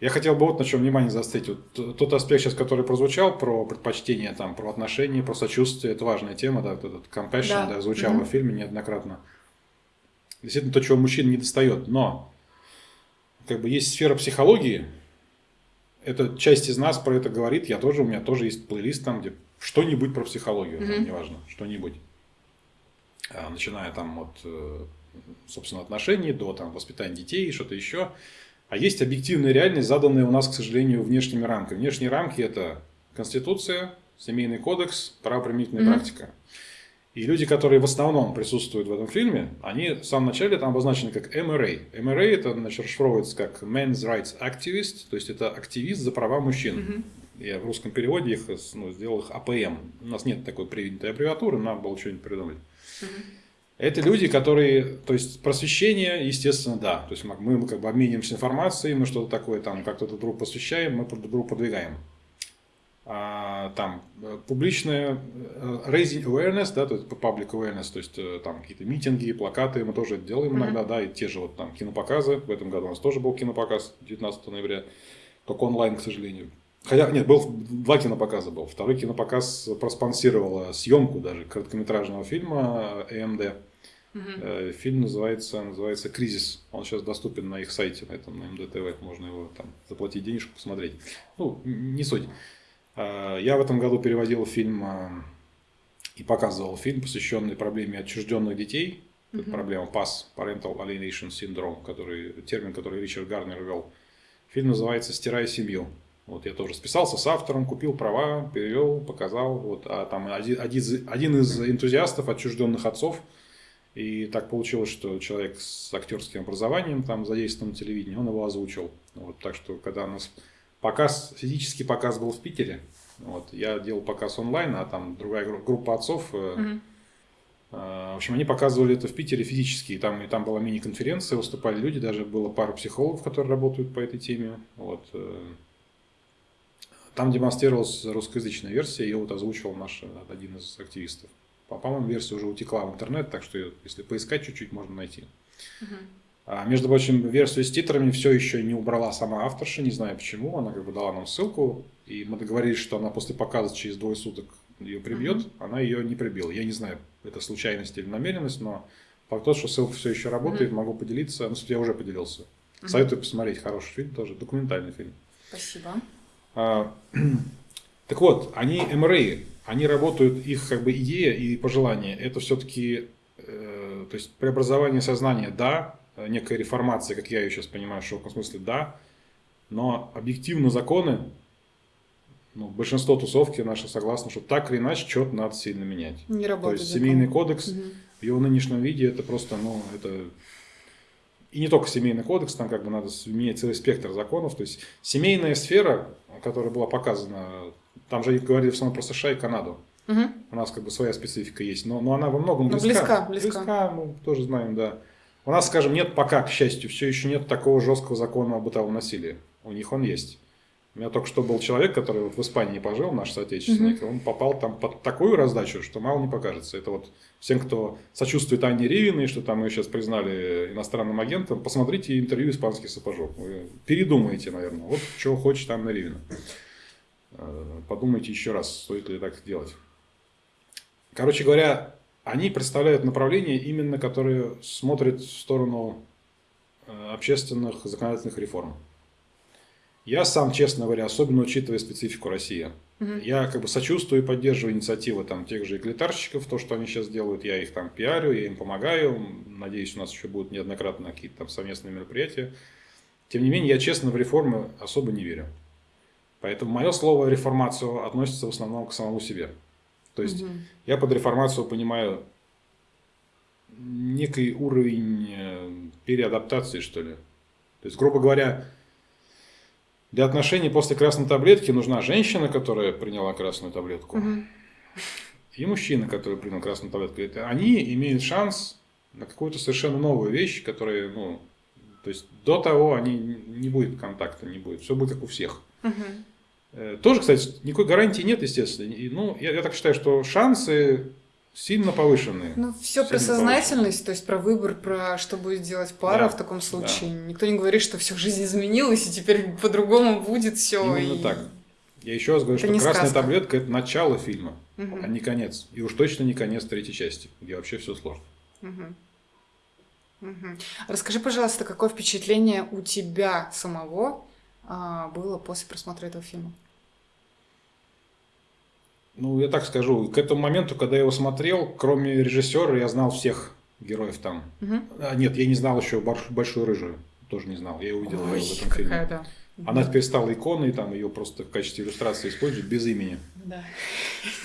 Speaker 2: Я хотел бы вот на чем внимание заострить. Вот тот аспект сейчас, который прозвучал, про предпочтение, там, про отношения, про сочувствие, это важная тема, да, вот этот compassion, да, да звучал mm-hmm. в фильме неоднократно. Действительно, то, чего мужчин не достает. Но как бы есть сфера психологии, эта часть из нас про это говорит, я тоже, у меня тоже есть плейлист там, где что-нибудь про психологию, mm-hmm. там, неважно, что-нибудь. А, начиная там от, э, собственно, отношений до там, воспитания детей, что-то еще. А есть объективная реальность, заданная у нас, к сожалению, внешними рамками. Внешние рамки – это Конституция, Семейный кодекс, правоприменительная mm-hmm. практика. И люди, которые в основном присутствуют в этом фильме, они в самом начале там обозначены как MRA. MRA это значит, расшифровывается как Men's Rights Activist, то есть это активист за права мужчин. Mm-hmm. Я в русском переводе их ну, сделал их АПМ. У нас нет такой принятой аббревиатуры, надо было что-нибудь придумать. Mm-hmm. Это люди, которые, то есть просвещение, естественно, да. То есть мы, мы как бы обмениваемся информацией, мы что-то такое там как-то друг другу посвящаем, мы друг друга продвигаем. А, там публичное э, raising awareness, да, то есть public awareness, то есть э, там какие-то митинги, плакаты, мы тоже это делаем mm-hmm. иногда, да, и те же вот там кинопоказы. В этом году у нас тоже был кинопоказ 19 ноября, только онлайн, к сожалению. Хотя, нет, был два кинопоказа был. Второй кинопоказ проспонсировала съемку даже короткометражного фильма AMD. Угу. Фильм называется, называется «Кризис». Он сейчас доступен на их сайте, на этом, на МДТВ. Можно его там заплатить денежку, посмотреть. Ну, не суть. А, я в этом году переводил фильм и показывал фильм, посвященный проблеме отчужденных детей. Это проблема PAS, Parental Alienation Syndrome, который, термин, который Ричард Гарнер ввел. Фильм называется «Стирая семью». Вот я тоже списался с автором, купил права, перевел, показал. Вот, а там один, один, один из энтузиастов отчужденных отцов. И так получилось, что человек с актерским образованием, там задействован на телевидении, он его озвучил. Вот, так что, когда у нас показ, физический показ был в Питере, вот, я делал показ онлайн, а там другая группа отцов, mm-hmm. в общем, они показывали это в Питере физически, и там, и там была мини-конференция, выступали люди, даже было пара психологов, которые работают по этой теме. Вот, э, там демонстрировалась русскоязычная версия, ее вот озвучивал наш один из активистов. По-моему, версия уже утекла в интернет, так что если поискать чуть-чуть, можно найти. Угу. А, между прочим, версию с титрами все еще не убрала сама авторша, не знаю почему. Она как бы дала нам ссылку, и мы договорились, что она после показа через двое суток ее прибьет. Uh-huh. Она ее не прибила. Я не знаю, это случайность или намеренность, но факт тот, что ссылка все еще работает, uh-huh. могу поделиться. Ну, я уже поделился. Советую посмотреть хороший фильм тоже, документальный фильм.
Speaker 1: Спасибо.
Speaker 2: А, так вот, они МРА, они работают, их как бы идея и пожелание, это все-таки, э, то есть преобразование сознания, да, некая реформация, как я ее сейчас понимаю, в широком смысле, да, но объективно законы, ну, большинство тусовки наши согласны, что так или иначе что-то надо сильно менять.
Speaker 1: Не работает.
Speaker 2: То есть семейный кодекс угу. в его нынешнем виде это просто, ну, это и не только семейный кодекс, там как бы надо менять целый спектр законов. То есть семейная сфера, которая была показана, там же говорили в основном про США и Канаду. Угу. У нас как бы своя специфика есть, но, но она во многом близка.
Speaker 1: близка, близка.
Speaker 2: Близка, мы тоже знаем, да. У нас, скажем, нет пока, к счастью, все еще нет такого жесткого закона о бытовом насилии. У них он есть. У меня только что был человек, который вот в Испании пожил, наш соотечественник, mm-hmm. он попал там под такую раздачу, что мало не покажется. Это вот всем, кто сочувствует Анне Ривиной, что там ее сейчас признали иностранным агентом, посмотрите интервью «Испанский сапожок». Вы передумаете, наверное, вот чего хочет Анна Ривина. Э, подумайте еще раз, стоит ли так делать. Короче говоря, они представляют направление именно, которое смотрит в сторону э, общественных законодательных реформ. Я сам, честно говоря, особенно учитывая специфику России, угу. я как бы сочувствую и поддерживаю инициативы там тех же эклитарщиков, то, что они сейчас делают, я их там пиарю, я им помогаю, надеюсь, у нас еще будут неоднократно какие-то там совместные мероприятия. Тем не менее, я честно в реформы особо не верю. Поэтому мое слово реформацию относится в основном к самому себе. То есть угу. я под реформацию понимаю некий уровень э, переадаптации, что ли. То есть, грубо говоря, для отношений после красной таблетки нужна женщина, которая приняла красную таблетку, угу. и мужчина, который принял красную таблетку. Это они имеют шанс на какую-то совершенно новую вещь, которая, ну, то есть до того они не будет контакта, не будет. Все будет как у всех. Угу. Тоже, кстати, никакой гарантии нет, естественно. И, ну, я, я так считаю, что шансы сильно повышенные.
Speaker 1: Ну, все про
Speaker 2: Сильно
Speaker 1: сознательность, то есть про выбор, про что будет делать пара
Speaker 2: Да,
Speaker 1: в таком случае. Никто не говорит, что все жизнь изменилась, и теперь по-другому будет все.
Speaker 2: Именно
Speaker 1: и...
Speaker 2: так. Я еще раз говорю,
Speaker 1: Это
Speaker 2: что красная
Speaker 1: сказка.
Speaker 2: таблетка это начало фильма,
Speaker 1: Мгм,
Speaker 2: а не конец. И уж точно не конец третьей части, где вообще все сложно.
Speaker 1: мгм, мгм. Расскажи, пожалуйста, какое впечатление у тебя самого а, было после просмотра этого фильма?
Speaker 2: Ну, я так скажу, к этому моменту, когда я его смотрел, кроме режиссера, я знал всех героев там.
Speaker 1: Мгм.
Speaker 2: А, нет, я не знал еще больш- большую рыжую. Тоже не знал. Я ее увидел
Speaker 1: Ой,
Speaker 2: её в этом фильме.
Speaker 1: да.
Speaker 2: Она теперь стала иконой, там ее просто в качестве иллюстрации используют без имени.
Speaker 1: Да.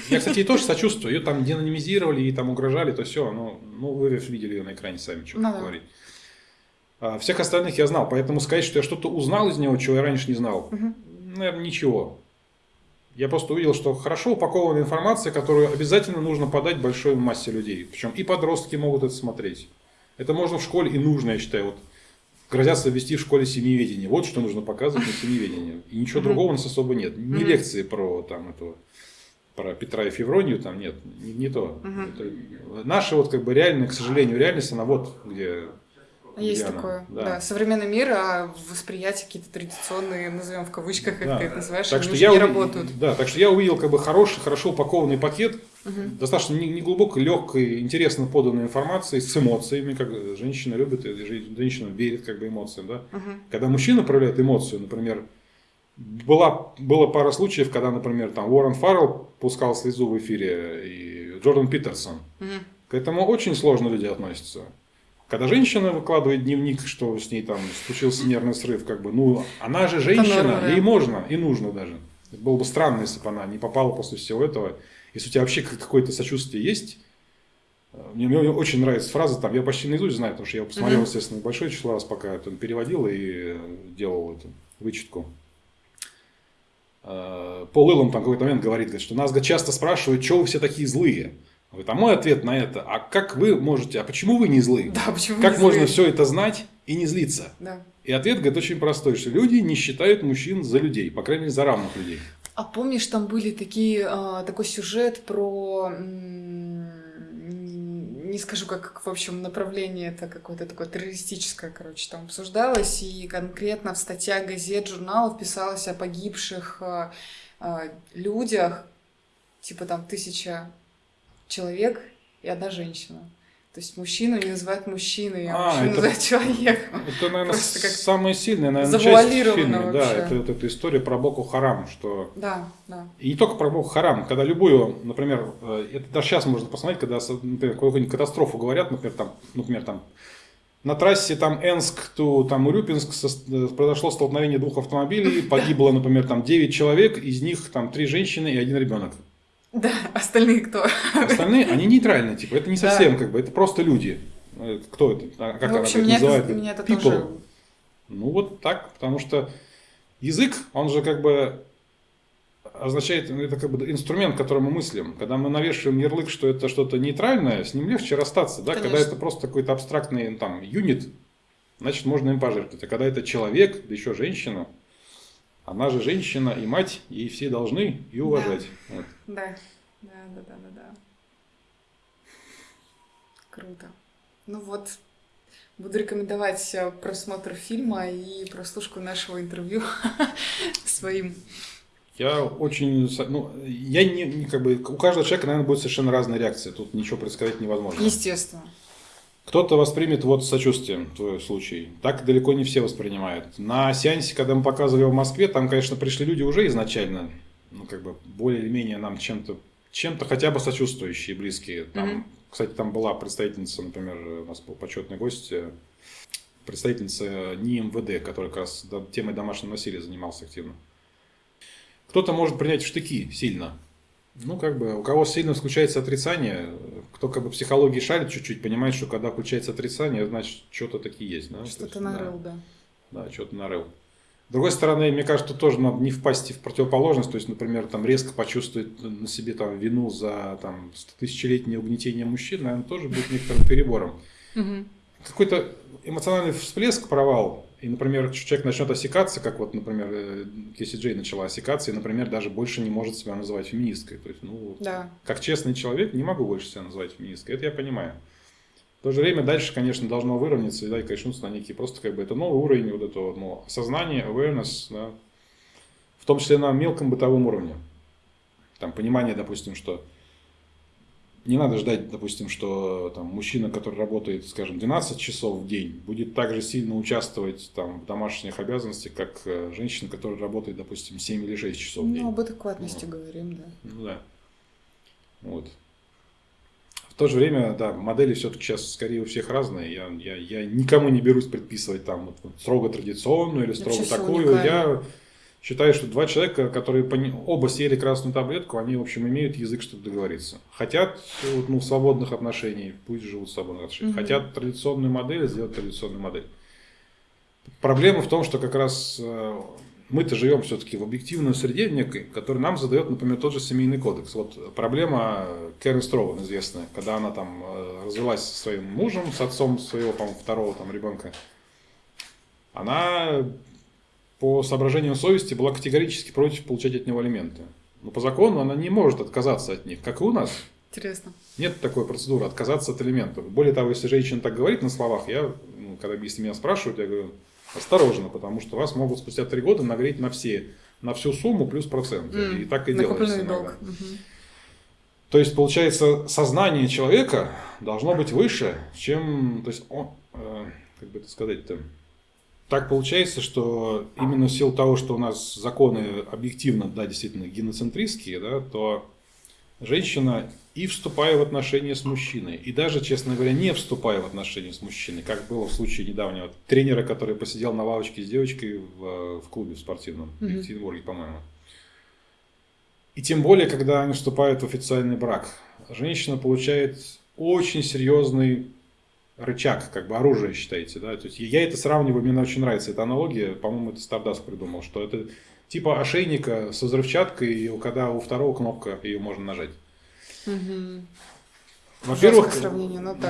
Speaker 2: Я, кстати, ей тоже сочувствую. Ее там деанонимизировали, ей там угрожали, то все. Ну, ну, вы видели ее на экране сами, что
Speaker 1: Ну да.
Speaker 2: говорить. А всех остальных я знал, поэтому сказать, что я что-то узнал из него, чего я раньше не знал,
Speaker 1: Мгм.
Speaker 2: наверное, ничего. Я просто увидел, что хорошо упакованная информация, которую обязательно нужно подать большой массе людей. Причем и подростки могут это смотреть. Это можно в школе и нужно, я считаю. Вот грозятся ввести в школе семиеведение. Вот что нужно показывать на семиеведении. И ничего другого у нас особо нет. Не лекции про там этого про Петра и Февронию там нет, не, не то.
Speaker 1: Мгм.
Speaker 2: Это наша вот как бы реальная, к сожалению, реальность, она вот где
Speaker 1: Есть
Speaker 2: где она.
Speaker 1: такое,
Speaker 2: Да.
Speaker 1: да. Современный мир, а восприятие какие-то традиционные, назовем в кавычках, как
Speaker 2: Да.
Speaker 1: ты это называешь,
Speaker 2: Так
Speaker 1: они
Speaker 2: что я
Speaker 1: не
Speaker 2: уви-
Speaker 1: работают.
Speaker 2: Да, так что я увидел как бы хороший, хорошо упакованный пакет,
Speaker 1: Мгм.
Speaker 2: достаточно не, не глубокой, легкой, интересно поданной информацией, с эмоциями, как женщина любит, женщина верит как бы эмоциям, да.
Speaker 1: Мгм.
Speaker 2: Когда мужчина проявляет эмоцию, например, была, было пара случаев, когда, например, там Уоррен Фаррелл пускал слезу в эфире, и Джордан Питерсон.
Speaker 1: Мгм.
Speaker 2: К этому очень сложно люди относятся. Когда женщина выкладывает дневник, что с ней там случился нервный срыв, как бы, ну, она же женщина, ей можно и нужно даже. Было бы странно, если бы она не попала после всего этого. Если у тебя вообще как- какое-то сочувствие есть, э, мне, мне очень нравится фраза, там, я почти наизусть знаю, потому что я посмотрел,
Speaker 1: Мгм.
Speaker 2: естественно, большое число раз, пока это переводил и э, делал эту вычетку. Э, Пол Илом там какой-то момент говорит, говорит, что нас часто спрашивают, что вы все такие злые. Говорит, а мой ответ на это, а как вы можете, а почему вы не злые?
Speaker 1: Да, почему
Speaker 2: Как
Speaker 1: не
Speaker 2: можно
Speaker 1: злые?
Speaker 2: все это знать и не злиться?
Speaker 1: Да.
Speaker 2: И ответ, говорит, очень простой, что люди не считают мужчин за людей, по крайней мере, за равных людей.
Speaker 1: А помнишь, там были такие, а, такой сюжет про, не скажу, как, в общем, направление это какое-то такое террористическое, короче, там обсуждалось, и конкретно в статьях газет, журналов писалось о погибших а, а, людях, типа там тысяча человек и одна женщина. То есть мужчину не называют мужчиной, а,
Speaker 2: А,
Speaker 1: мужчину
Speaker 2: это-
Speaker 1: называют человеком.
Speaker 2: Это, наверное,
Speaker 1: Просто как
Speaker 2: самая сильная, наверное, часть в фильме. Да, это вот эта история про Боку Харам, что
Speaker 1: Да, да.
Speaker 2: И не только про Боку Харам, когда любую, например, э, это даже сейчас можно посмотреть, когда, например, какую-нибудь катастрофу говорят, например, там, например, там, на трассе там Энск, то там Урюпинск э, произошло столкновение двух автомобилей, погибло, например, там 9 человек, из них там 3 женщины и один ребенок.
Speaker 1: Да, остальные кто?
Speaker 2: Остальные, они нейтральные, типа, это не
Speaker 1: Да.
Speaker 2: совсем, как бы, это просто люди. Э, Кто это? А Как
Speaker 1: Ну, в
Speaker 2: она
Speaker 1: общем,
Speaker 2: говорит,
Speaker 1: меня это, меня это
Speaker 2: People.
Speaker 1: тоже...
Speaker 2: Ну вот так, потому что язык, он же как бы означает, ну, это как бы инструмент, которым мы мыслим. Когда мы навешиваем ярлык, что это что-то нейтральное, с ним легче расстаться. Да? Когда
Speaker 1: Конечно.
Speaker 2: это просто какой-то абстрактный там, юнит, значит, можно им пожертвовать. А когда это человек, да еще женщина, она же женщина и мать, ей все должны и уважать. Вот.
Speaker 1: Да, да, да, да, да, да. Круто. Ну вот, буду рекомендовать э, просмотр фильма и прослушку нашего интервью своим.
Speaker 2: Я очень, ну, я не, не как бы, у каждого человека, наверное, будет совершенно разная реакция. Тут ничего предсказать невозможно.
Speaker 1: Естественно.
Speaker 2: Кто-то воспримет вот сочувствием твой случай. Так далеко не все воспринимают. На сеансе, когда мы показывали в Москве, там, конечно, пришли люди уже изначально, ну, как бы, более или менее нам чем-то, чем-то хотя бы сочувствующие, близкие. Там,
Speaker 1: Мгм.
Speaker 2: Кстати, там была представительница, например, у нас был почетный гость, э, представительница НИИ МВД, которая как раз темой домашнего насилия занимался активно. Кто-то может принять в штыки сильно. Ну, как бы, у кого сильно включается отрицание, кто как бы психологии шарит чуть-чуть, понимает, что когда включается отрицание, значит, что-то такие есть. Да? То
Speaker 1: Что-то
Speaker 2: есть, да.
Speaker 1: нарыл, да.
Speaker 2: Да, что-то нарыл. С другой стороны, мне кажется, тоже надо не впасть в противоположность, то есть, например, там резко почувствовать на себе там вину за там тысячелетнее угнетение мужчин, наверное, тоже будет некоторым перебором. Какой-то эмоциональный всплеск, провал, И, например, человек начнет осекаться, как вот, например, э, Кесси Джей начала осекаться, и, например, даже больше не может себя называть феминисткой. То есть, ну,
Speaker 1: Да.
Speaker 2: как честный человек, не могу больше себя называть феминисткой. Это я понимаю. В то же время дальше, конечно, должно выровняться и, да, и качнуться на некий просто как бы это новый уровень вот этого ну, осознания, awareness, да, в том числе на мелком бытовом уровне. Там понимание, допустим, что не надо ждать, допустим, что там, мужчина, который работает, скажем, 12 часов в день, будет так же сильно участвовать там, в домашних обязанностях, как э, женщина, которая работает, допустим, 7 или 6 часов в день.
Speaker 1: Ну, об адекватности говорим, да.
Speaker 2: Ну да. Вот. В то же время, да, модели все-таки сейчас скорее у всех разные. Я, я, я никому не берусь предписывать там вот, вот строго традиционную или строго
Speaker 1: Вообще
Speaker 2: такую. Я считаю, что два человека, которые оба съели красную таблетку, они, в общем, имеют язык, чтобы договориться. Хотят ну, свободных отношений, пусть живут в свободных отношениях.
Speaker 1: Мгм.
Speaker 2: Хотят традиционную модель, сделать традиционную модель. Проблема в том, что как раз э, мы-то живем все-таки в объективной среде некой, которая нам задает, например, тот же семейный кодекс. Вот проблема Кэрен Строуэн известная, когда она там э, развелась со своим мужем, с отцом своего, по-моему, второго там ребенка. Она по соображениям совести была категорически против получать от него алименты. Но по закону она не может отказаться от них, как и у нас.
Speaker 1: Интересно.
Speaker 2: Нет такой процедуры отказаться от алиментов. Более того, если женщина так говорит на словах, я, ну, когда если меня спрашивают, я говорю, осторожно, потому что вас могут спустя три года нагреть на все, на всю сумму плюс проценты.
Speaker 1: М,
Speaker 2: И так и делается иногда.
Speaker 1: долг. Мгм.
Speaker 2: То есть, получается, сознание человека должно быть выше, чем... То есть, он, э, как бы это сказать-то... Так получается, что именно в силу того, что у нас законы объективно, да, действительно геноцентристские, да, то женщина и вступая в отношения с мужчиной, и даже, честно говоря, не вступая в отношения с мужчиной, как было в случае недавнего тренера, который посидел на лавочке с девочкой в, в клубе спортивном в
Speaker 1: Мгм.
Speaker 2: Екатеринбурге, по-моему. И тем более, когда они вступают в официальный брак, женщина получает очень серьезный рычаг, как бы оружие, считаете, да? То есть я это сравниваю, мне очень нравится эта аналогия, по-моему, это Stardust придумал, что это типа ошейника со взрывчаткой, и когда у второго кнопка, ее можно нажать.
Speaker 1: Мгм.
Speaker 2: Во-первых,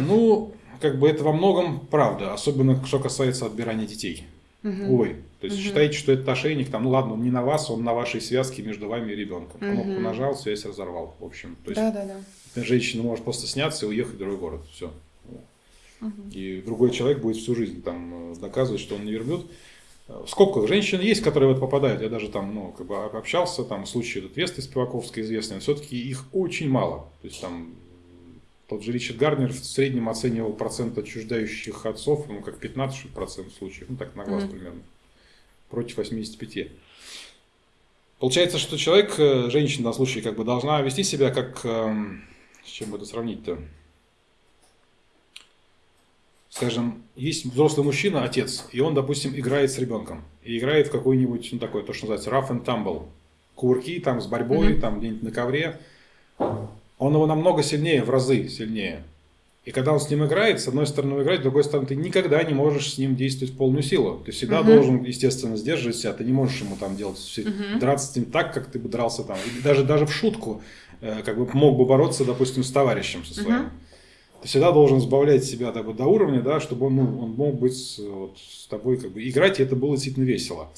Speaker 2: ну, как бы это во многом правда, особенно что касается отбирания детей.
Speaker 1: Мгм.
Speaker 2: Увы. То есть
Speaker 1: Мгм.
Speaker 2: считаете, что этот ошейник, там, ну ладно, он не на вас, он на вашей связке между вами и ребенком. Кнопку
Speaker 1: Мгм.
Speaker 2: нажал, связь разорвал. В общем, то есть
Speaker 1: Да, да, да.
Speaker 2: женщина может просто сняться и уехать в другой город. Все. И другой человек будет всю жизнь там э, доказывать, что он не верблюд. Э, В скобках женщин есть, которые в это попадают. Я даже там, ну, как бы общался, там, случай этот Весты Спиваковской известный, все-таки их очень мало. То есть там тот же Ричард Гарнер в среднем оценивал процент отчуждающих отцов, ну, как 15 процентов случаев, ну, так на глаз
Speaker 1: Мгм.
Speaker 2: примерно, против 85. Получается, что человек, э, женщина данном случае, как бы должна вести себя как, эм, с чем бы это сравнить-то? Скажем, есть взрослый мужчина, отец, и он, допустим, играет с ребенком. И играет в какой-нибудь, ну, такой, то, что называется, rough and tumble. Кувырки там с борьбой,
Speaker 1: Мгм.
Speaker 2: там где-нибудь на ковре. Он его намного сильнее, в разы сильнее. И когда он с ним играет, с одной стороны он играет, с другой стороны ты никогда не можешь с ним действовать в полную силу. Ты всегда
Speaker 1: Мгм.
Speaker 2: должен, естественно, сдерживать себя. Ты не можешь ему там делать, все-
Speaker 1: Мгм.
Speaker 2: драться с ним так, как ты бы дрался там. И даже, даже в шутку, э, как бы мог бы бороться, допустим, с товарищем со своим.
Speaker 1: Мгм.
Speaker 2: Ты всегда должен сбавлять себя так вот до уровня, да, чтобы он, ну, он мог быть с, вот, с тобой как бы играть, и это было действительно весело.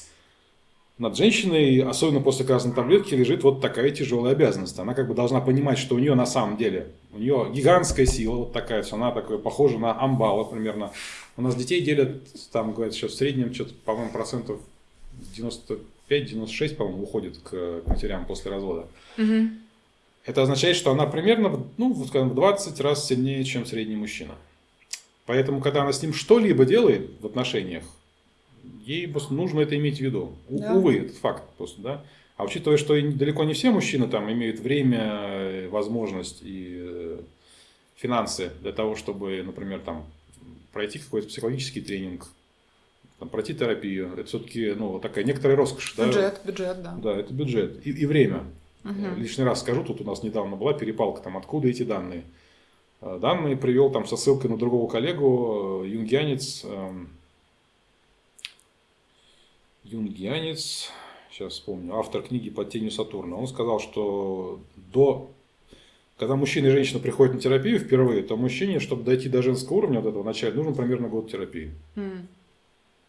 Speaker 2: Над женщиной, особенно после красной таблетки, лежит вот такая тяжелая обязанность. Она как бы должна понимать, что у нее на самом деле, у нее гигантская сила, вот такая, все, она такая похожа на амбала примерно. У нас детей делят, там, говорят, сейчас в среднем, что-то, по-моему, процентов 95-96, по-моему, уходит к матерям после развода.
Speaker 1: Мгм.
Speaker 2: Это означает, что она примерно ну, скажем, в 20 раз сильнее, чем средний мужчина. Поэтому, когда она с ним что-либо делает в отношениях, ей просто нужно это иметь в виду.
Speaker 1: Да.
Speaker 2: Увы, это факт просто, да. А учитывая, что далеко не все мужчины там имеют время, э, возможность и э, финансы для того, чтобы, например, там пройти какой-то психологический тренинг, там, пройти терапию, это все-таки ну, такая некоторая роскошь. да.
Speaker 1: Бюджет, бюджет, да.
Speaker 2: Да, это бюджет и, и время.
Speaker 1: Мгм.
Speaker 2: Лишний раз скажу, тут у нас недавно была перепалка, там, откуда эти данные. Э, Данные привел там со ссылкой на другого коллегу, э, юнгианец, эм, юнгианец, сейчас вспомню, автор книги «Под тенью Сатурна». Он сказал, что до, когда мужчина и женщина приходят на терапию впервые, то мужчине, чтобы дойти до женского уровня вот этого начала, нужен примерно год терапии.
Speaker 1: М.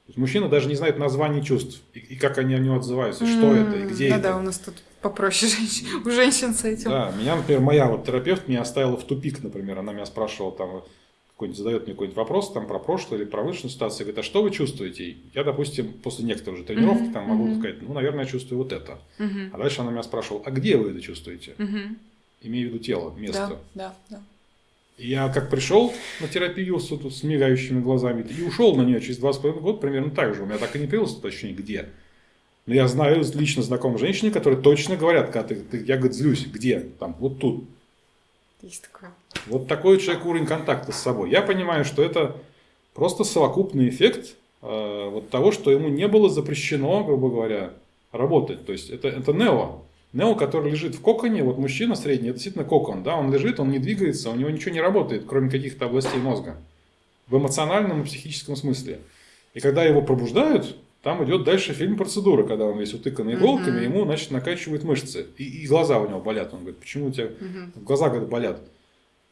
Speaker 2: То есть мужчина даже не знает названий чувств и, и как они о него отзываются, что это и где
Speaker 1: да,
Speaker 2: это.
Speaker 1: Да, у нас тут попроще женщин, у женщин с этим.
Speaker 2: Да, меня, например, моя вот терапевт меня оставила в тупик, например, она меня спрашивала там, какой-нибудь задает мне какой-нибудь вопрос там про прошлое или про высшую ситуацию, говорит, а что вы чувствуете? Я, допустим, после некоторых же тренировки
Speaker 1: Мгм,
Speaker 2: там могу
Speaker 1: мгм.
Speaker 2: сказать, ну, наверное, я чувствую вот это.
Speaker 1: Мгм.
Speaker 2: А дальше она меня спрашивала, а где вы это чувствуете?
Speaker 1: Мгм.
Speaker 2: Имею в виду тело, место.
Speaker 1: Да, да, да.
Speaker 2: Я как пришел на терапию с, с мигающими глазами и ушел на нее через два с половиной года примерно так же. У меня так и не появилось уточнение, где. Но я знаю лично знакомых женщин, которые точно говорят, когда ты, ты- я, говорит, злюсь, где? Там, вот тут.
Speaker 1: Есть такое.
Speaker 2: Вот такой у человека уровень контакта с собой. Я понимаю, что это просто совокупный эффект э, вот того, что ему не было запрещено, грубо говоря, работать. То есть это, это нео. Нео, который лежит в коконе, вот мужчина средний, это действительно кокон, да, он лежит, он не двигается, у него ничего не работает, кроме каких-то областей мозга. В эмоциональном и психическом смысле. И когда его пробуждают, там идет дальше фильм «Процедура», когда он весь утыкан иголками,
Speaker 1: Мгм.
Speaker 2: ему, значит, накачивают мышцы. И, и глаза у него болят. Он говорит, почему у тебя
Speaker 1: Мгм.
Speaker 2: глаза говорит, болят.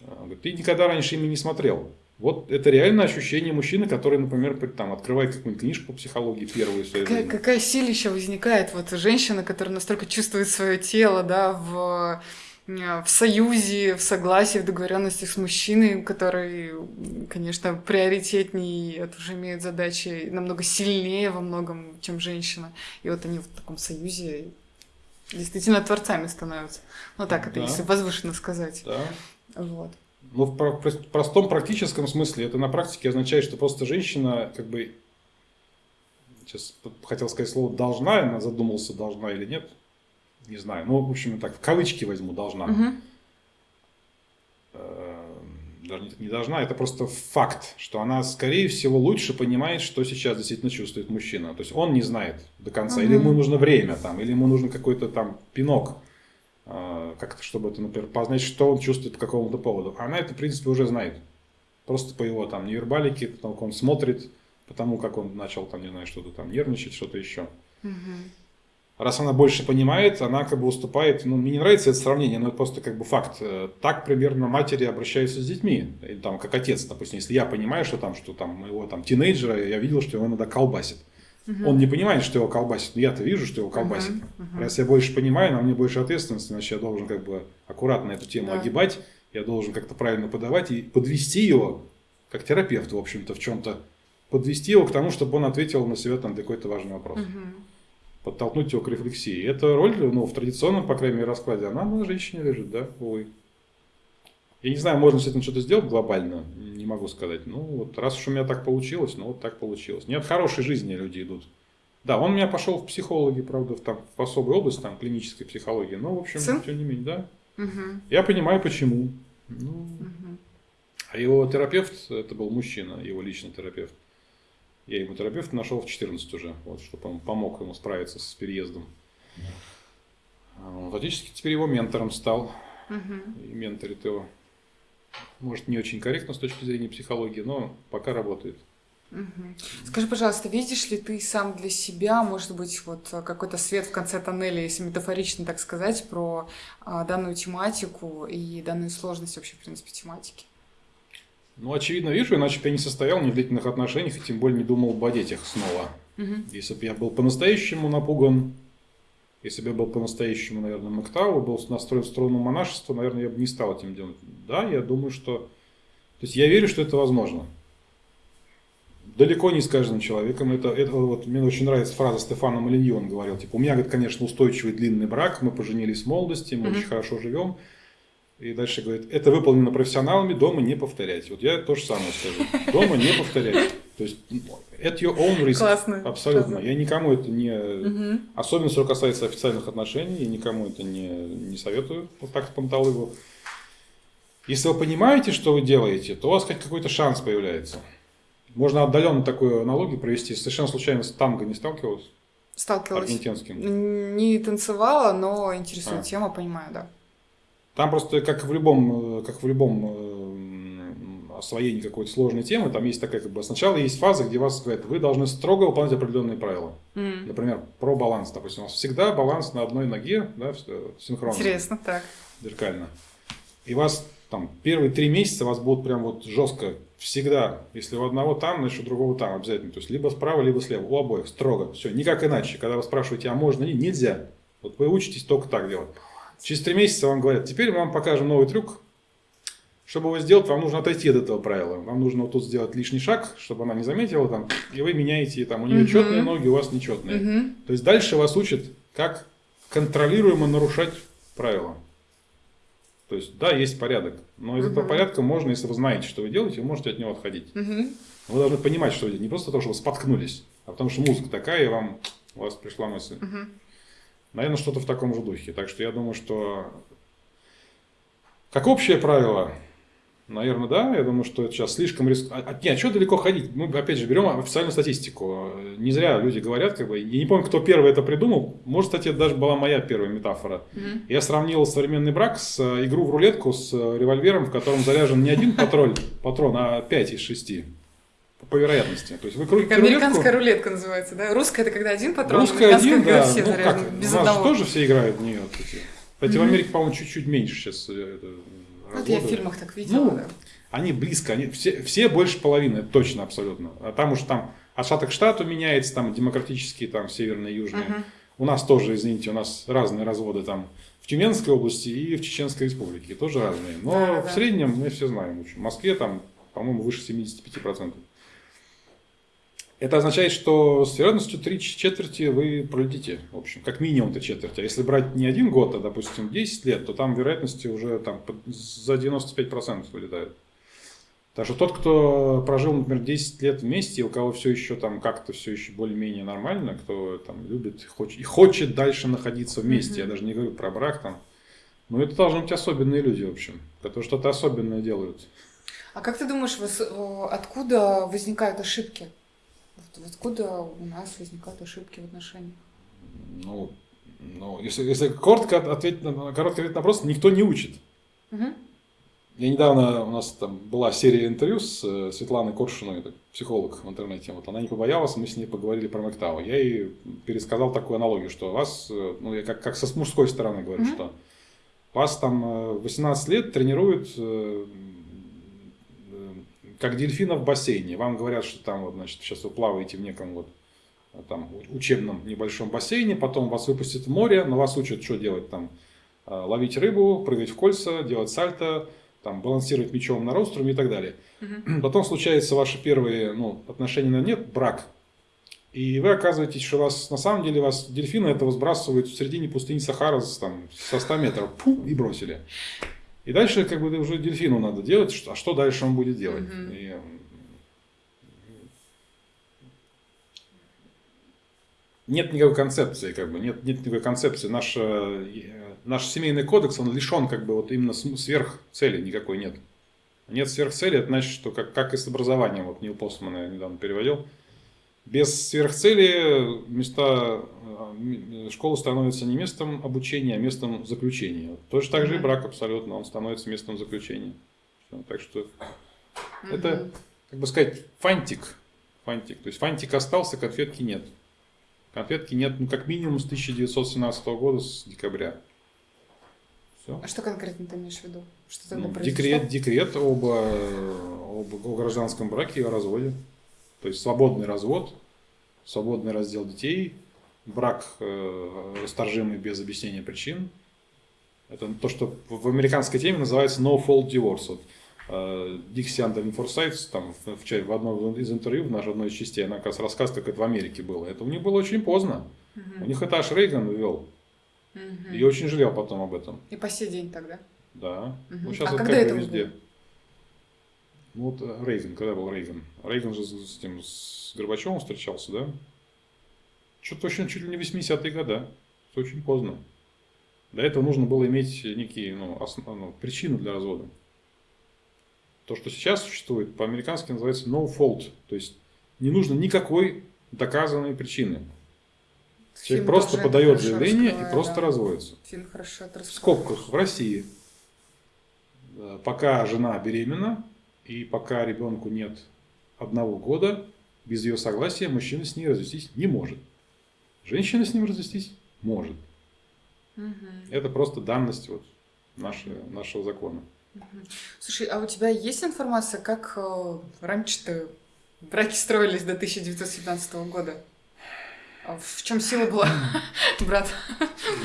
Speaker 2: Он говорит, ты никогда раньше ими не смотрел. Вот это реально ощущение мужчины, который, например, там, открывает какую-нибудь книжку по психологии первую
Speaker 1: Какая, какая силища возникает вот женщина, которая настолько чувствует свое тело, да, в, в союзе, в согласии, в договоренностях с мужчиной, который, конечно, приоритетнее, это уже имеет задачи намного сильнее во многом, чем женщина. И вот они в таком союзе действительно творцами становятся. Ну так, это
Speaker 2: Да.
Speaker 1: если возвышенно сказать.
Speaker 2: Да.
Speaker 1: Вот.
Speaker 2: Но в про- про- простом практическом смысле это на практике означает, что просто женщина как бы, сейчас хотел сказать слово должна, я задумался, должна или нет, не знаю. Ну, в общем, так, в кавычки возьму, должна. Э, даже не- должна, это просто факт, что она, скорее всего, лучше понимает, что сейчас действительно чувствует мужчина. То есть он не знает до конца, или
Speaker 1: Мгм.
Speaker 2: ему нужно время, там, или ему нужен какой-то там пинок, как-то, чтобы это, например, познать, что он чувствует по какому-то поводу. Она это, в принципе, уже знает. Просто по его там невербалике, потому как он смотрит, потому как он начал там, не знаю, что-то там нервничать, что-то еще.
Speaker 1: Мгм.
Speaker 2: Раз она больше понимает, она как бы уступает. Ну, мне не нравится это сравнение, но это просто как бы факт. Э, Так примерно матери обращаются с детьми. Или там как отец, допустим, если я понимаю, что там, что там моего там тинейджера, я видел, что его иногда колбасит.
Speaker 1: Мгм.
Speaker 2: Он не понимает, что его колбасит, но я-то вижу, что его колбасит.
Speaker 1: Мгм. Мгм.
Speaker 2: Раз я больше понимаю, на мне больше ответственности, значит, я должен как бы аккуратно эту тему
Speaker 1: Да.
Speaker 2: огибать, я должен как-то правильно подавать и подвести его, как терапевт, в общем-то, в чем-то, подвести его к тому, чтобы он ответил на себя там какой-то важный вопрос
Speaker 1: Мгм.
Speaker 2: подтолкнуть его к рефлексии. Эта роль, ну, в традиционном, по крайней мере, раскладе, она на женщине лежит, да, увы. Я не знаю, можно с этим что-то сделать глобально, не могу сказать. Ну, вот раз уж у меня так получилось, ну, вот так получилось. Не от хорошей жизни люди идут. Да, он у меня пошел в психологи, правда, в, там, в особую область, там, клинической психологии, но, в общем,
Speaker 1: Сын?
Speaker 2: тем не менее, да.
Speaker 1: Мгм.
Speaker 2: Я понимаю, почему. Ну,
Speaker 1: Мгм.
Speaker 2: а его терапевт, это был мужчина, его личный терапевт. Я ему терапевта нашел в 14 уже, вот, чтобы он помог ему справиться с переездом. А Он фактически теперь его ментором стал.
Speaker 1: Мгм.
Speaker 2: И менторит его. Может, не очень корректно с точки зрения психологии, но пока работает.
Speaker 1: Скажи, пожалуйста, видишь ли ты сам для себя, может быть, вот какой-то свет в конце тоннеля, если метафорично так сказать, про а, данную тематику и данную сложность вообще, в принципе, тематики?
Speaker 2: Ну, очевидно, вижу, иначе бы я не состоял ни в длительных отношениях, и тем более не думал бы о детях снова.
Speaker 1: Мгм.
Speaker 2: Если бы я был по-настоящему напуган, если бы я был по-настоящему, наверное, Мактау, был настроен в сторону монашества, наверное, я бы не стал этим делать. Да, я думаю, что... То есть я верю, что это возможно. Далеко не с каждым человеком. Это, это вот, мне очень нравится фраза Стефана Малиньи, он говорил, типа, у меня, говорит, конечно, устойчивый длинный брак, мы поженились в молодости, мы
Speaker 1: Мгм.
Speaker 2: очень хорошо живем. И дальше говорит, это выполнено профессионалами, дома не повторять. Вот я то же самое скажу. Дома не повторять. То есть, at your own risk.
Speaker 1: Классно.
Speaker 2: Абсолютно.
Speaker 1: Фраза.
Speaker 2: Я никому это не...
Speaker 1: Мгм.
Speaker 2: Особенно, что касается официальных отношений, я никому это не, не советую вот так с панталыгу. Если вы понимаете, что вы делаете, то у вас какой-то шанс появляется. Можно отдаленно такую аналогию провести. Совершенно случайно с танго не сталкивалась?
Speaker 1: Сталкивалась.
Speaker 2: Аргентинским.
Speaker 1: Не танцевала, но интересует
Speaker 2: А.
Speaker 1: тема, понимаю, да.
Speaker 2: Там просто, как в любом, э, как в любом э, освоении какой-то сложной темы, там есть такая, как бы, сначала есть фаза, где вас говорят, вы должны строго выполнять определенные правила.
Speaker 1: М.
Speaker 2: Например, про баланс. Допустим, у вас всегда баланс на одной ноге, да, синхронно.
Speaker 1: Интересно, так.
Speaker 2: зеркально. И вас там первые три месяца вас будут прям вот жестко всегда, если у одного там, значит у другого там обязательно. То есть либо справа, либо слева, у обоих, строго. Все, никак иначе. Когда вы спрашиваете, а можно ли, нельзя. Вот вы учитесь только так делать. Через три месяца вам говорят, теперь мы вам покажем новый трюк. Чтобы его сделать, вам нужно отойти от этого правила. Вам нужно вот тут сделать лишний шаг, чтобы она не заметила там, и вы меняете, там у нее
Speaker 1: Мгм.
Speaker 2: четные ноги, у вас нечетные.
Speaker 1: Мгм.
Speaker 2: То есть дальше вас учат, как контролируемо нарушать правила. То есть, да, есть порядок, но из этого
Speaker 1: Мгм.
Speaker 2: порядка можно, если вы знаете, что вы делаете, вы можете от него отходить.
Speaker 1: Мгм.
Speaker 2: Вы должны понимать, что вы делаете. Не просто потому, что вы споткнулись, а потому что музыка такая, и вам у вас пришла мысль.
Speaker 1: Мгм.
Speaker 2: Наверное, что-то в таком же духе. Так что я думаю, что как общее правило, наверное, да. Я думаю, что это сейчас слишком риск... А, а, нет, что далеко ходить? Мы, опять же, берем официальную статистику. Не зря люди говорят, как бы, я не помню, кто первый это придумал. Может, кстати, это даже была моя первая метафора.
Speaker 1: Мгм.
Speaker 2: Я сравнил современный брак с э, игру в рулетку с э, револьвером, в котором заряжен не один патрон, патрон а 5 из 6. По вероятности. То есть вы крутите
Speaker 1: Американская
Speaker 2: рулетку,
Speaker 1: рулетка называется, да? Русская это когда один патрон,
Speaker 2: Русская один, да.
Speaker 1: все
Speaker 2: Ну как,
Speaker 1: без
Speaker 2: у нас же
Speaker 1: одного.
Speaker 2: тоже все играют в нее. Кстати, кстати в. Америке, по-моему, чуть-чуть меньше сейчас. э, это,
Speaker 1: Вот я в фильмах так видела,
Speaker 2: Ну,
Speaker 1: да.
Speaker 2: Они близко, они все, все больше половины, это точно абсолютно. А там уж там от штата к штату меняется, там демократические, там северные, южные.
Speaker 1: Мгм.
Speaker 2: У нас тоже, извините, у нас разные разводы там в Тюменской области и в Чеченской республике, тоже разные. Но
Speaker 1: Да,
Speaker 2: в
Speaker 1: да.
Speaker 2: среднем мы все знаем. В общем, в Москве там, по-моему, выше 75%. Это означает, что с вероятностью 3 четверти вы пролетите, в общем, как минимум 3 четверти. А если брать не один год, а, допустим, 10 лет, то там вероятности уже там за 95% вылетают. Так что тот, кто прожил, например, 10 лет вместе, у кого все еще там как-то все еще более-менее нормально, кто там любит хочет, и хочет дальше находиться вместе,
Speaker 1: Мгм.
Speaker 2: я даже не говорю про брак там, но это должны быть особенные люди, в общем, которые что-то особенное делают.
Speaker 1: А как ты думаешь, откуда возникают ошибки? Откуда у нас возникают ошибки в отношениях?
Speaker 2: Ну, ну если, если коротко ответить на, короткий ответ на вопрос, никто не учит.
Speaker 1: Мгм.
Speaker 2: Я недавно, у нас там была серия интервью с э, Светланой Коршуной, это психолог в интернете. Вот она не побоялась, мы с ней поговорили про Мэктау. Я ей пересказал такую аналогию, что вас, э, ну я как, как со с мужской стороны говорю,
Speaker 1: Мгм.
Speaker 2: что вас там э, 18 лет тренируют э, э, как дельфина в бассейне. Вам говорят, что там вот, значит, сейчас вы плаваете в неком вот э, там учебном небольшом бассейне, потом вас выпустят в море, но вас учат, что делать там, э, ловить рыбу, прыгать в кольца, делать сальто, там, балансировать мечом на роструме и так далее.
Speaker 1: Мгм.
Speaker 2: Потом случаются ваши первые ну, отношения на нет, брак. И вы оказываетесь, что вас на самом деле вас дельфины этого сбрасывают в середине пустыни Сахара там, со 100 метров пу, и бросили. И дальше как бы уже дельфину надо делать, что- а что дальше он будет делать?
Speaker 1: Мгм.
Speaker 2: И, м, нет никакой концепции, как бы, нет, нет никакой концепции. Наш, э, наш семейный кодекс, он лишен как бы вот именно сверхцели никакой нет. Нет сверхцели, это значит, что как, как и с образованием, вот Нил Постман я недавно переводил, без сверхцели места э, школы становятся не местом обучения, а местом заключения. Точно так же и брак абсолютно, он становится местом заключения. Так что это, как бы сказать, фантик. Фантик. То есть фантик остался, конфетки нет. Конфетки нет, ну, как минимум с 1917 года, с декабря. Все.
Speaker 1: А что конкретно ты имеешь в виду? Что произошло?
Speaker 2: Ну, декрет, декрет об, э, об, о гражданском браке и о разводе. То есть свободный развод, свободный раздел детей, брак э, расторжимый без объяснения причин. Это то, что в американской теме называется no fault divorce. Вот, э, Дикси Андерин Форсайт там, в, в, в одном из интервью, в нашей одной из частей, она как раз рассказывает, как это в Америке было. Это у них было очень поздно.
Speaker 1: Мгм.
Speaker 2: У них это аж Рейган ввел.
Speaker 1: Мгм.
Speaker 2: И очень жалел потом об этом.
Speaker 1: И по сей день тогда.
Speaker 2: Да.
Speaker 1: Мгм.
Speaker 2: Ну, сейчас
Speaker 1: А
Speaker 2: это
Speaker 1: когда
Speaker 2: как
Speaker 1: это
Speaker 2: везде.
Speaker 1: было?
Speaker 2: Ну, вот э, Рейган, когда был Рейган? Рейган же с, тем, с Горбачевым встречался, да? Что-то очень, чуть ли не 80-е годы. Это очень поздно. Для этого нужно было иметь некие ну, основ- ну, причины для развода. То, что сейчас существует, по-американски называется no fault. То есть не нужно никакой доказанной причины. Человек
Speaker 1: Фильм
Speaker 2: просто подает заявление и просто
Speaker 1: да.
Speaker 2: разводится.
Speaker 1: Фильм хорошо это
Speaker 2: В скобках в России, э, пока жена беременна и пока ребенку нет одного года, без ее согласия мужчина с ней развестись не может. Женщина с ним развестись может.
Speaker 1: Мгм.
Speaker 2: Это просто данность вот нашего, нашего закона.
Speaker 1: Слушай, а у тебя есть информация, как э, раньше-то браки строились до 1917 года? А в чем сила была, брат?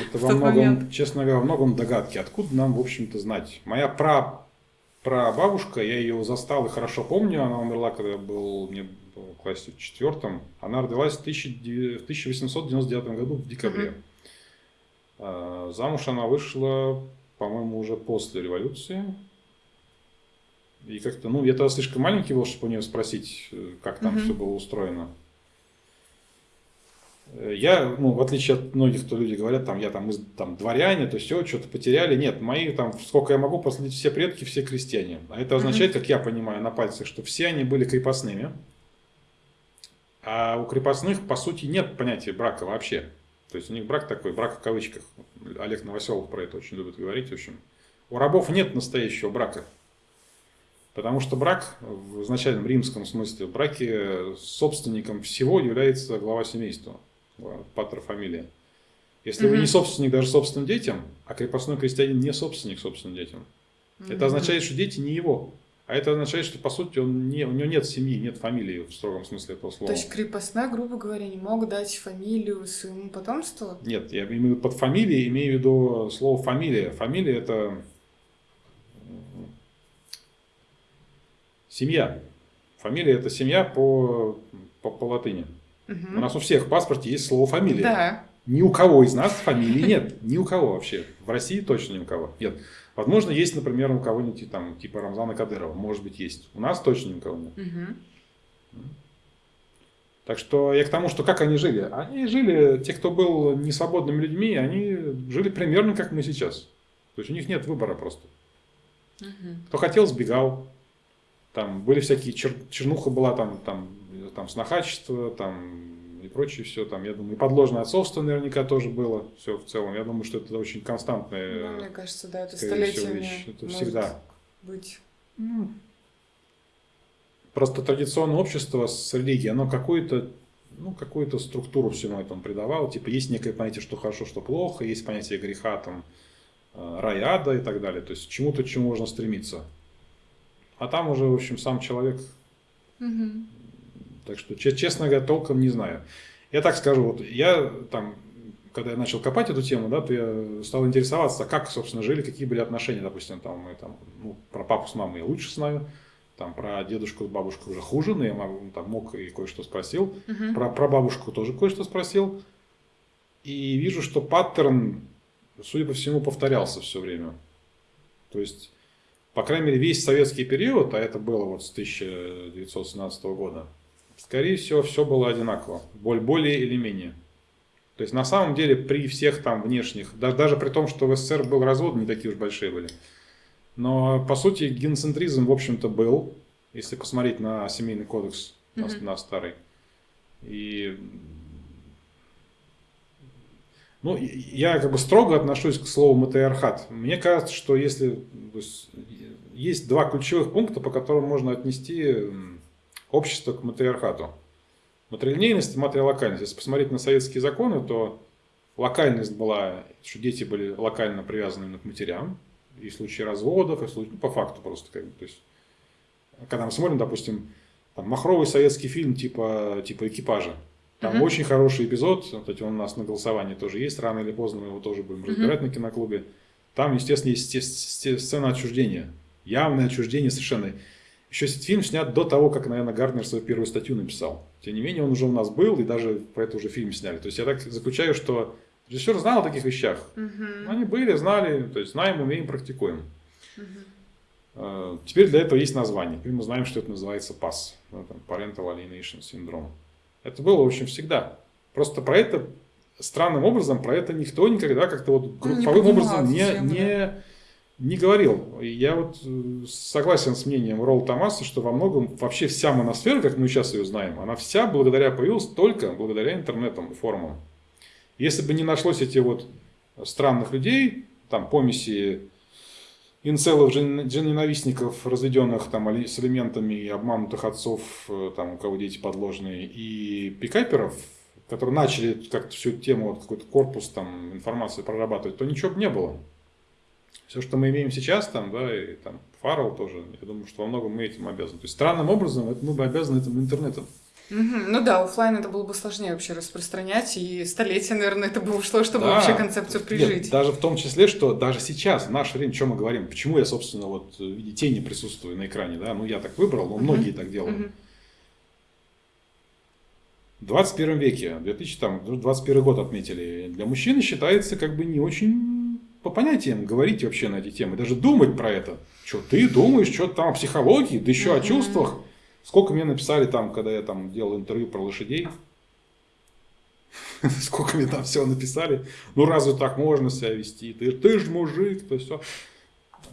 Speaker 2: Это во многом, честно говоря, во многом догадки. Откуда нам, в общем-то, знать? Моя пра прабабушка, я ее застал и хорошо помню, она умерла, когда я был, мне в классе четвертом. Она родилась в 1899 году в декабре. А, замуж она вышла, по-моему, уже после революции. И как-то, ну, я тогда слишком маленький был, чтобы у нее спросить, э, как там mm-hmm. все было устроено. Я, ну, в отличие от многих, кто люди говорят, там, я там, из, там дворяне, то все, что-то потеряли. Нет, мои там, сколько я могу посмотреть, все предки, все крестьяне. А это означает, mm-hmm. как я понимаю на пальцах, что все они были крепостными. А у крепостных, по сути, нет понятия брака вообще. То есть у них брак такой, брак в кавычках. Олег Новоселов про это очень любит говорить. В общем, у рабов нет настоящего брака. Потому что брак, в изначальном римском смысле, в браке собственником всего является глава семейства патер фамилия. Если mm-hmm. вы не собственник даже собственным детям, а крепостной крестьянин не собственник собственным детям, mm-hmm. это означает, что дети не его. А это означает, что по сути он не, у него нет семьи, нет фамилии в строгом смысле этого слова.
Speaker 1: То есть крепостная, грубо говоря, не мог дать фамилию своему потомству?
Speaker 2: Нет, я имею под фамилией, имею в виду слово фамилия. Фамилия это семья. Фамилия это семья по, по, по латыни. Угу. У нас у всех в паспорте есть слово фамилия.
Speaker 1: Да.
Speaker 2: Ни у кого из нас фамилии нет. Ни у кого вообще. В России точно ни у кого нет. Возможно, есть, например, у кого-нибудь там, типа Рамзана Кадырова. Может быть, есть. У нас точно ни у кого нет. Угу. Так что я к тому, что как они жили. Они жили, те, кто был несвободными людьми, они жили примерно как мы сейчас. То есть у них нет выбора просто. Угу. Кто хотел, сбегал. Там были всякие, чер, чернуха была там, там там снохачество, там и прочее все, там, я думаю, и подложное отцовство наверняка тоже было, все в целом. Я думаю, что это очень константное.
Speaker 1: Ну, мне кажется, да, это столетиями
Speaker 2: вещь. Это всегда.
Speaker 1: быть.
Speaker 2: Ну, просто традиционное общество с религией, оно какую-то ну, какую-то структуру всему этому придавало. Типа есть некое понятие, что хорошо, что плохо, есть понятие греха, там, э, рай, ада и так далее. То есть чему-то, чему можно стремиться. А там уже, в общем, сам человек угу. Так что, честно говоря, толком не знаю. Я так скажу, вот я там, когда я начал копать эту тему, да, то я стал интересоваться, как, собственно, жили, какие были отношения, допустим, там, мы там, ну, про папу с мамой я лучше знаю, там, про дедушку с бабушкой уже хуже, но я там мог и кое-что спросил, uh-huh. про, про бабушку тоже кое-что спросил, и вижу, что паттерн, судя по всему, повторялся все время. То есть, по крайней мере, весь советский период, а это было вот с 1917 года, скорее всего, все было одинаково, более или менее. То есть на самом деле при всех там внешних, даже, даже при том, что в СССР был развод, не такие уж большие были. Но по сути геноцентризм в общем-то был, если посмотреть на семейный кодекс, mm-hmm. на, на старый. И ну, я как бы строго отношусь к слову матриархат. Мне кажется, что если есть, есть два ключевых пункта, по которым можно отнести общество к матриархату. Матрилинейность и матрилокальность. Если посмотреть на советские законы, то локальность была, что дети были локально привязаны к матерям, и в случае разводов, и в случае, ну, по факту просто. Как бы, то есть, когда мы смотрим, допустим, там, махровый советский фильм типа, типа экипажа, там uh-huh. очень хороший эпизод, кстати, он у нас на голосовании тоже есть, рано или поздно мы его тоже будем разбирать uh-huh. на киноклубе. Там, естественно, есть сцена отчуждения. Явное отчуждение совершенно. Еще фильм снят до того, как, наверное, Гарднер свою первую статью написал. Тем не менее, он уже у нас был, и даже про это уже фильм сняли. То есть я так заключаю, что режиссер знал о таких вещах. Угу. Они были, знали, то есть знаем, умеем, практикуем. Угу. Теперь для этого есть название. Теперь мы знаем, что это называется PAS. Там, Parental Alienation Syndrome. Это было, в общем, всегда. Просто про это странным образом, про это никто никогда как-то вот ну, групповым не образом не, не, не говорил. Я вот э, согласен с мнением Ролл Томаса, что во многом вообще вся моносфера, как мы сейчас ее знаем, она вся благодаря появилась только благодаря интернетам и форумам. Если бы не нашлось этих вот странных людей, там помеси инцелов, ненавистников, разведенных там с элементами обманутых отцов, э, там, у кого дети подложные, и пикаперов, которые начали как-то всю тему, вот какой-то корпус там информации прорабатывать, то ничего бы не было. Все, что мы имеем сейчас, там, да, и там Фаррелл тоже, я думаю, что во многом мы этим обязаны. То есть странным образом это, мы бы обязаны этому интернету.
Speaker 1: Мгм. Ну да, оффлайн это было бы сложнее вообще распространять, и столетие, наверное, это бы ушло, чтобы
Speaker 2: Да.
Speaker 1: вообще концепцию
Speaker 2: Нет,
Speaker 1: прижить.
Speaker 2: даже в том числе, что даже сейчас, в наше время, что мы говорим, почему я, собственно, вот в виде тени присутствую на экране, да, ну я так выбрал, но многие так делают.
Speaker 1: Мгм.
Speaker 2: В 21 веке, 2021 год отметили, для мужчины считается как бы не очень по понятиям говорить вообще на эти темы, даже думать про это. Что ты думаешь, что там о психологии, да еще о
Speaker 1: Мгм.
Speaker 2: чувствах. Сколько мне написали там, когда я там делал интервью про лошадей. Сколько мне там всего написали. Ну разве так можно себя вести? Ты, ты же мужик, то все.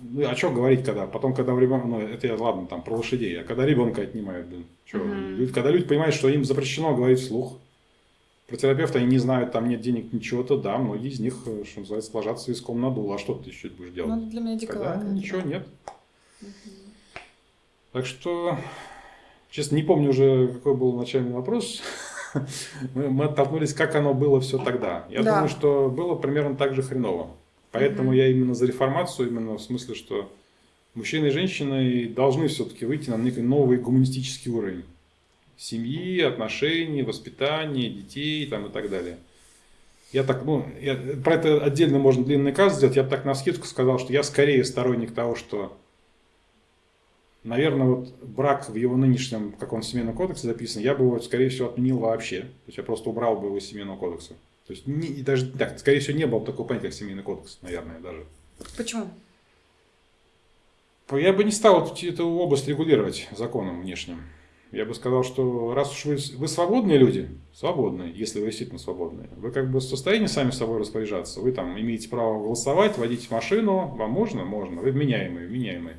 Speaker 2: Ну, а что говорить, когда? Потом, когда ребенок, ну, это я, ладно, там, про лошадей, а когда ребенка отнимают, блин, чё,
Speaker 1: Мгм.
Speaker 2: люди- когда люди понимают, что им запрещено говорить вслух, про терапевта они не знают, там нет денег, ничего-то, да, многие из них, э, что называется, ложатся виском на дул, а что ты еще будешь делать?
Speaker 1: Ну, для меня
Speaker 2: Когда
Speaker 1: это,
Speaker 2: ничего
Speaker 1: да.
Speaker 2: нет. Так что, честно, не помню уже, какой был начальный вопрос. Мы, мы оттолкнулись, как оно было все тогда. Я
Speaker 1: Да.
Speaker 2: думаю, что было примерно так же хреново. Поэтому
Speaker 1: Мгм.
Speaker 2: я именно за реформацию, именно в смысле, что мужчины и женщины должны все-таки выйти на некий новый гуманистический уровень. Семьи, отношений, воспитания, детей там, и так далее. Я так, ну, я- про это отдельно можно длинный каз сделать. Я бы так на скидку сказал, что я скорее сторонник того, что, наверное, вот брак в его нынешнем, как он в семейном кодексе записан, я бы его, скорее всего, отменил вообще. То есть я просто убрал бы его из семейного кодекса. То есть не, и даже так, скорее всего, не было бы такого понятия, как семейный кодекс, наверное, даже.
Speaker 1: Почему?
Speaker 2: Я бы не стал эту область регулировать законом внешним. Я бы сказал, что раз уж вы, вы свободные люди, свободные, если вы действительно свободные, вы как бы в состоянии сами собой распоряжаться, вы там имеете право голосовать, водить машину, вам можно? Можно. Вы вменяемые, вменяемые.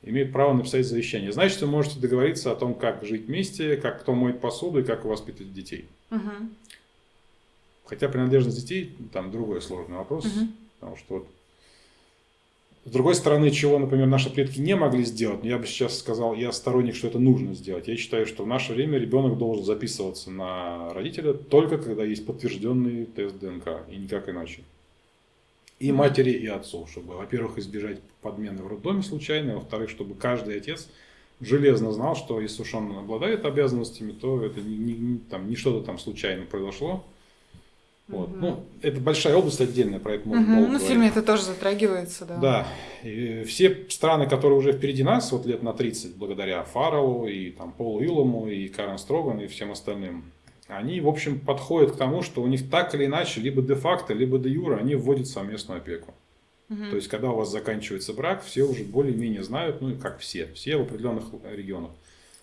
Speaker 2: Имеют право написать завещание. Значит, вы можете договориться о том, как жить вместе, как кто моет посуду и как воспитывать детей.
Speaker 1: Мгм.
Speaker 2: Хотя принадлежность детей, там другой сложный вопрос.
Speaker 1: Мгм.
Speaker 2: Потому что вот с другой стороны, чего, например, наши предки не могли сделать, но я бы сейчас сказал, я сторонник, что это нужно сделать. Я считаю, что в наше время ребенок должен записываться на родителя только когда есть подтвержденный тест ДНК, и никак иначе. И матери, и отцу, чтобы, во-первых, избежать подмены в роддоме случайно, а во-вторых, чтобы каждый отец железно знал, что если уж он обладает обязанностями, то это не, не- не- там, не что-то там случайно произошло. Вот.
Speaker 1: Мгм.
Speaker 2: Ну, это большая область отдельная, про это можно
Speaker 1: Мгм.
Speaker 2: долго
Speaker 1: Ну, в фильме это тоже затрагивается, да.
Speaker 2: Да. И все страны, которые уже впереди нас, вот лет на 30, благодаря Фарреллу и там, Полу Илому, и Карен Строган, и всем остальным, они, в общем, подходят к тому, что у них так или иначе, либо де-факто, либо де-юра, они вводят совместную опеку.
Speaker 1: Мгм.
Speaker 2: То есть, когда у вас заканчивается брак, все уже более-менее знают, ну, как все, все в определенных регионах,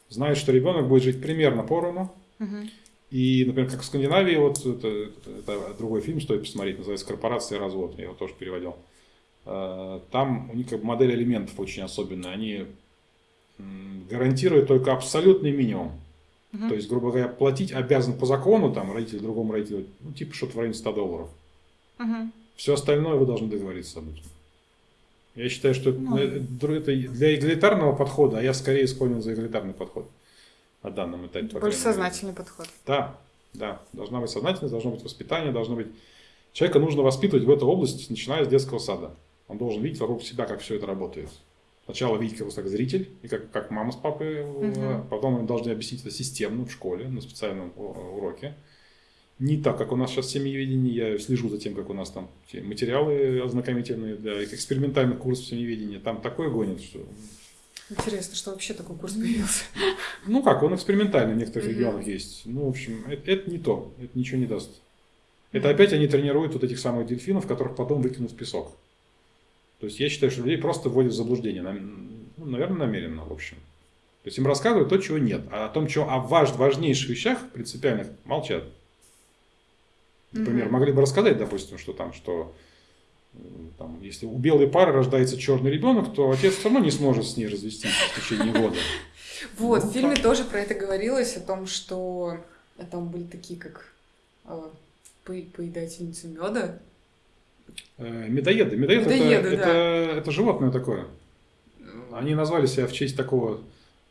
Speaker 2: знают, что ребенок будет жить примерно поровну,
Speaker 1: Мгм.
Speaker 2: И, например, как в Скандинавии, вот это, это другой фильм стоит посмотреть, называется «Корпорация и развод», я его тоже переводил. Э, Там у них как бы модель элементов очень особенная. Они гарантируют только абсолютный минимум.
Speaker 1: Мгм.
Speaker 2: То есть, грубо говоря, платить обязан по закону, там, родитель другому родителю, ну, типа что-то в районе 100 долларов.
Speaker 1: Мгм.
Speaker 2: Все остальное вы должны договориться об этом. Я считаю, что
Speaker 1: Ну.
Speaker 2: это для эгалитарного подхода, а я скорее склонен за эгалитарный подход на данном этапе. по
Speaker 1: Больше
Speaker 2: крайней мере.
Speaker 1: сознательный подход.
Speaker 2: Да, да. Должна быть сознательность, должно быть воспитание, должно быть... Человека нужно воспитывать в этой области, начиная с детского сада. Он должен видеть вокруг себя, как все это работает. Сначала видеть его как зритель, и как, как мама с папой,
Speaker 1: Мгм.
Speaker 2: потом им должны объяснить это системно в школе, на специальном уроке. Не так, как у нас сейчас семьеведение, я слежу за тем, как у нас там те материалы ознакомительные для экспериментальных курсов семьеведения, там такое гонит, что...
Speaker 1: Интересно, что вообще такой курс появился.
Speaker 2: Ну как, он экспериментальный в некоторых регионах есть. Ну, в общем, это, это не то, это ничего не даст. Это опять они тренируют вот этих самых дельфинов, которых потом выкинут в песок. То есть я считаю, что людей просто вводят в заблуждение. Ну, наверное, намеренно, в общем. То есть им рассказывают то, чего нет. А о том, чего о важ, важнейших вещах принципиальных молчат. Например,
Speaker 1: Мгм.
Speaker 2: могли бы рассказать, допустим, что там, что там, если у белой пары рождается черный ребенок, то отец все равно не сможет с ней развестись в течение года.
Speaker 1: Вот,
Speaker 2: Ну,
Speaker 1: в фильме тоже про это говорилось, о том, что там были такие, как э, по- поедательницы меда.
Speaker 2: Э, Медоеды. Медоед
Speaker 1: Медоеды,
Speaker 2: это,
Speaker 1: да.
Speaker 2: это, это животное такое. Они назвали себя в честь такого,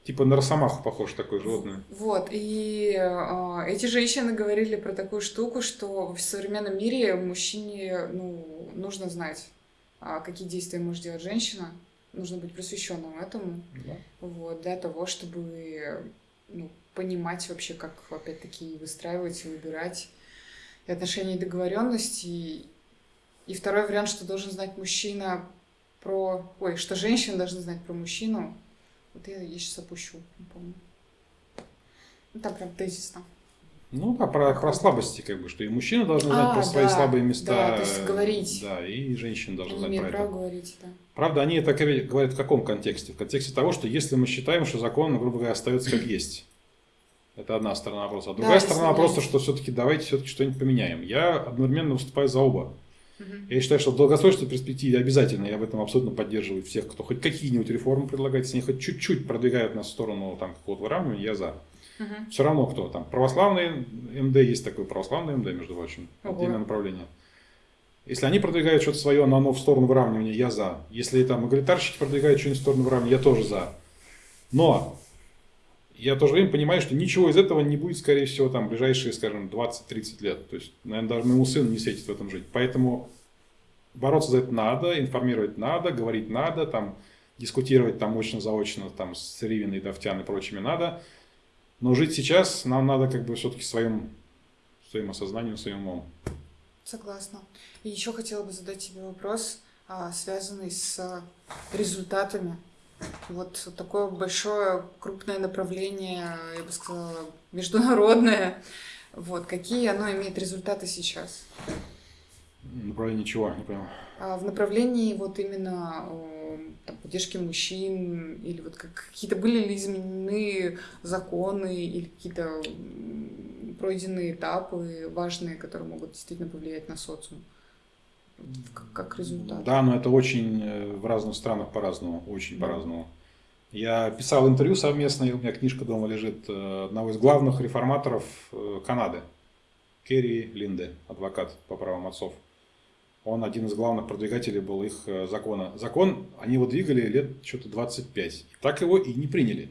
Speaker 2: типа на росомаху похож такое животное.
Speaker 1: Вот, и э, эти женщины говорили про такую штуку, что в современном мире мужчине ну, нужно знать а, какие действия может делать женщина. Нужно быть просвещенным этому.
Speaker 2: Да.
Speaker 1: Вот, для того, чтобы ну, понимать вообще, как, опять-таки, выстраивать и выбирать и отношения и договоренности. И второй вариант, что должен знать мужчина про... Ой, что женщина должна знать про мужчину. Вот я, я сейчас опущу, не помню. Ну, там прям тезисно.
Speaker 2: Ну да, про, про слабости, как бы, что и мужчина должен знать
Speaker 1: А,
Speaker 2: про свои
Speaker 1: да,
Speaker 2: слабые места.
Speaker 1: да, то есть говорить.
Speaker 2: Да, и женщина должна знать про это.
Speaker 1: говорить, да.
Speaker 2: Правда, они это говорят в каком контексте? В контексте того, что если мы считаем, что закон, грубо говоря, остается как есть. Это одна сторона вопроса. А другая
Speaker 1: Да,
Speaker 2: сторона вопроса, что все-таки давайте все-таки что-нибудь поменяем. Я одновременно выступаю за оба. Я считаю, что в долгосрочной перспективе обязательно, я в этом абсолютно поддерживаю всех, кто хоть какие-нибудь реформы предлагает, если они хоть чуть-чуть продвигают нас в сторону там, какого-то выравнивания, я за.
Speaker 1: Мгм.
Speaker 2: Все равно кто там. Православный МД, есть такой православный МД, между прочим,
Speaker 1: Ого.
Speaker 2: отдельное направление. Если они продвигают что-то свое, но оно в сторону выравнивания, я за. Если там эгалитарщики продвигают что-нибудь в сторону выравнивания, я тоже за. Но я в то же время понимаю, что ничего из этого не будет, скорее всего, там, в ближайшие, скажем, 20-30 лет. То есть, наверное, даже моему сыну не светит в этом жить. Поэтому бороться за это надо, информировать надо, говорить надо, там, дискутировать там очно-заочно там, с Ривиной, Давтян и прочими надо. Но жить сейчас нам надо как бы все-таки своим, своим осознанием, своим умом.
Speaker 1: Согласна. И еще хотела бы задать тебе вопрос, а, связанный с результатами. Вот такое большое, крупное направление, я бы сказала, международное. Вот, какие оно имеет результаты сейчас?
Speaker 2: Направление чего, не понял.
Speaker 1: А в направлении вот именно э, там, поддержки мужчин, или вот как, какие-то были ли изменены законы, или какие-то пройденные этапы важные, которые могут действительно повлиять на социум? Как, как результат.
Speaker 2: Да, но это очень э, в разных странах по-разному, очень
Speaker 1: Да.
Speaker 2: по-разному. Я писал интервью совместное, у меня книжка дома лежит, э, одного из главных реформаторов Канады, Керри Линде, адвокат по правам отцов. Он один из главных продвигателей был их э, закона. Закон они его двигали лет что-то 25. И так его и не приняли.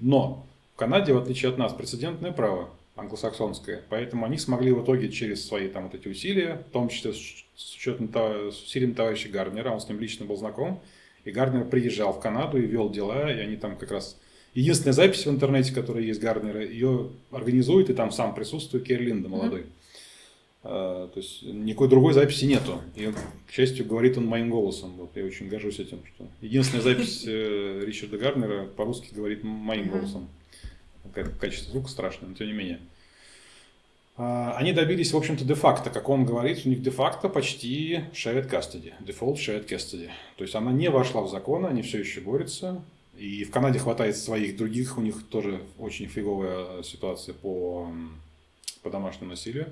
Speaker 2: Но в Канаде, в отличие от нас, прецедентное право англосаксонское. Поэтому они смогли в итоге через свои там вот эти усилия, в том числе с учетом с усилием товарища Гарднера, он с ним лично был знаком, и Гарднер приезжал в Канаду и вел дела, и они там как раз... Единственная запись в интернете, которая есть Гарднера, ее организует, и там сам присутствует Керри Линда, молодой. А, То есть никакой другой записи нету. И, к счастью, говорит он моим голосом. Вот, я очень горжусь этим. Что единственная запись э, Ричарда Гарднера по-русски говорит моим голосом. Как- Качество звука страшное, но тем не менее. А, Они добились, в общем-то, де-факто, как он говорит, у них де-факто почти shared custody, default shared custody. То есть она не вошла в закон, они все еще борются. И в Канаде хватает своих других, у них тоже очень фиговая ситуация по, по домашнему насилию.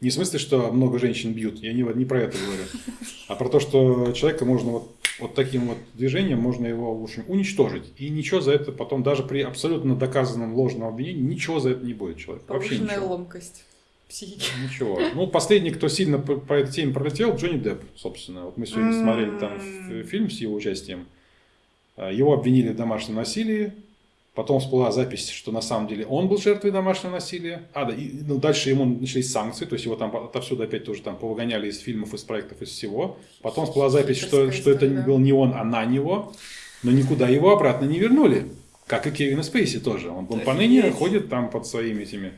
Speaker 2: Не в смысле, что много женщин бьют, я не, не про это говорю, а про то, что человека можно вот, вот таким вот движением, можно его, в общем, уничтожить. И ничего за это потом, даже при абсолютно доказанном ложном обвинении, ничего за это не будет человек. Вообще ничего.
Speaker 1: ломкость психики.
Speaker 2: Ничего. Ну, последний, кто сильно по, по этой теме пролетел, Джонни Депп, собственно. Вот мы сегодня
Speaker 1: М.
Speaker 2: смотрели там фильм с его участием. А, Его обвинили в домашнем насилии. Потом всплыла запись, что на самом деле он был жертвой домашнего насилия. А, да, и ну, дальше ему начались санкции, то есть его там отовсюду опять тоже там повыгоняли из фильмов, из проектов, из всего. Потом всплыла запись, что, что это
Speaker 1: да.
Speaker 2: был не он, а на него. Но никуда его обратно не вернули. Как и Кевина Спейси тоже. Он, он поныне ходит там под своими этими...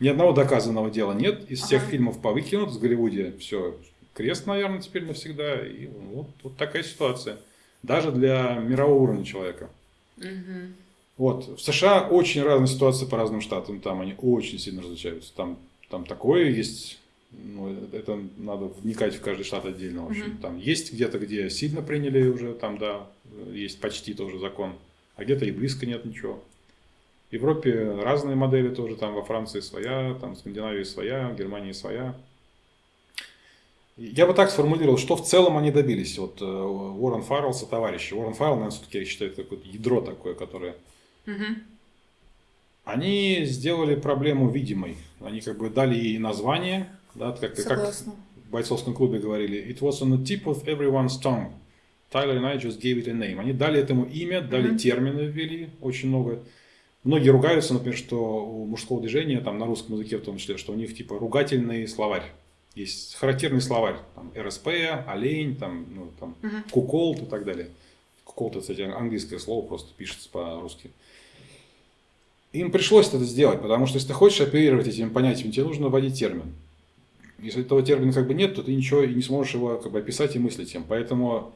Speaker 2: Ни одного доказанного дела нет. Из всех
Speaker 1: Ага.
Speaker 2: фильмов повыкинут в Голливуде. Все, крест, наверное, теперь навсегда. И вот, вот такая ситуация. Даже для мирового уровня человека.
Speaker 1: Мгм.
Speaker 2: Вот. В США очень разные ситуации по разным штатам. Там они очень сильно различаются. Там, там такое есть. Ну, это надо вникать в каждый штат отдельно. В общем.
Speaker 1: Мгм.
Speaker 2: Там есть где-то, где сильно приняли уже, там, да, есть почти тоже закон. А где-то и близко нет ничего. В Европе разные модели тоже, там во Франции своя, там в Скандинавии своя, в Германии своя. Я бы так сформулировал, что в целом они добились. Вот э, Уоррен Фаррелл со товарищи. Уоррен Фаррелл, наверное, все-таки я считаю, это какое-то ядро такое, которое...
Speaker 1: Мгм.
Speaker 2: Они сделали проблему видимой. Они как бы дали ей название, да, как, как в бойцовском клубе говорили. It was on the tip of everyone's tongue. Tyler and I just gave it a name. Они дали этому имя, дали
Speaker 1: Мгм.
Speaker 2: термины, ввели очень много. Многие ругаются, например, что у мужского движения, там на русском языке в том числе, что у них типа ругательный словарь. Есть характерный словарь, там, РСП, олень, там, ну, там,
Speaker 1: Мгм.
Speaker 2: куколт и так далее. Куколт, это, кстати, английское слово, просто пишется по-русски. Им пришлось это сделать, потому что если ты хочешь оперировать этими понятиями, тебе нужно вводить термин. Если этого термина как бы нет, то ты ничего и не сможешь его как бы описать и мыслить им. Поэтому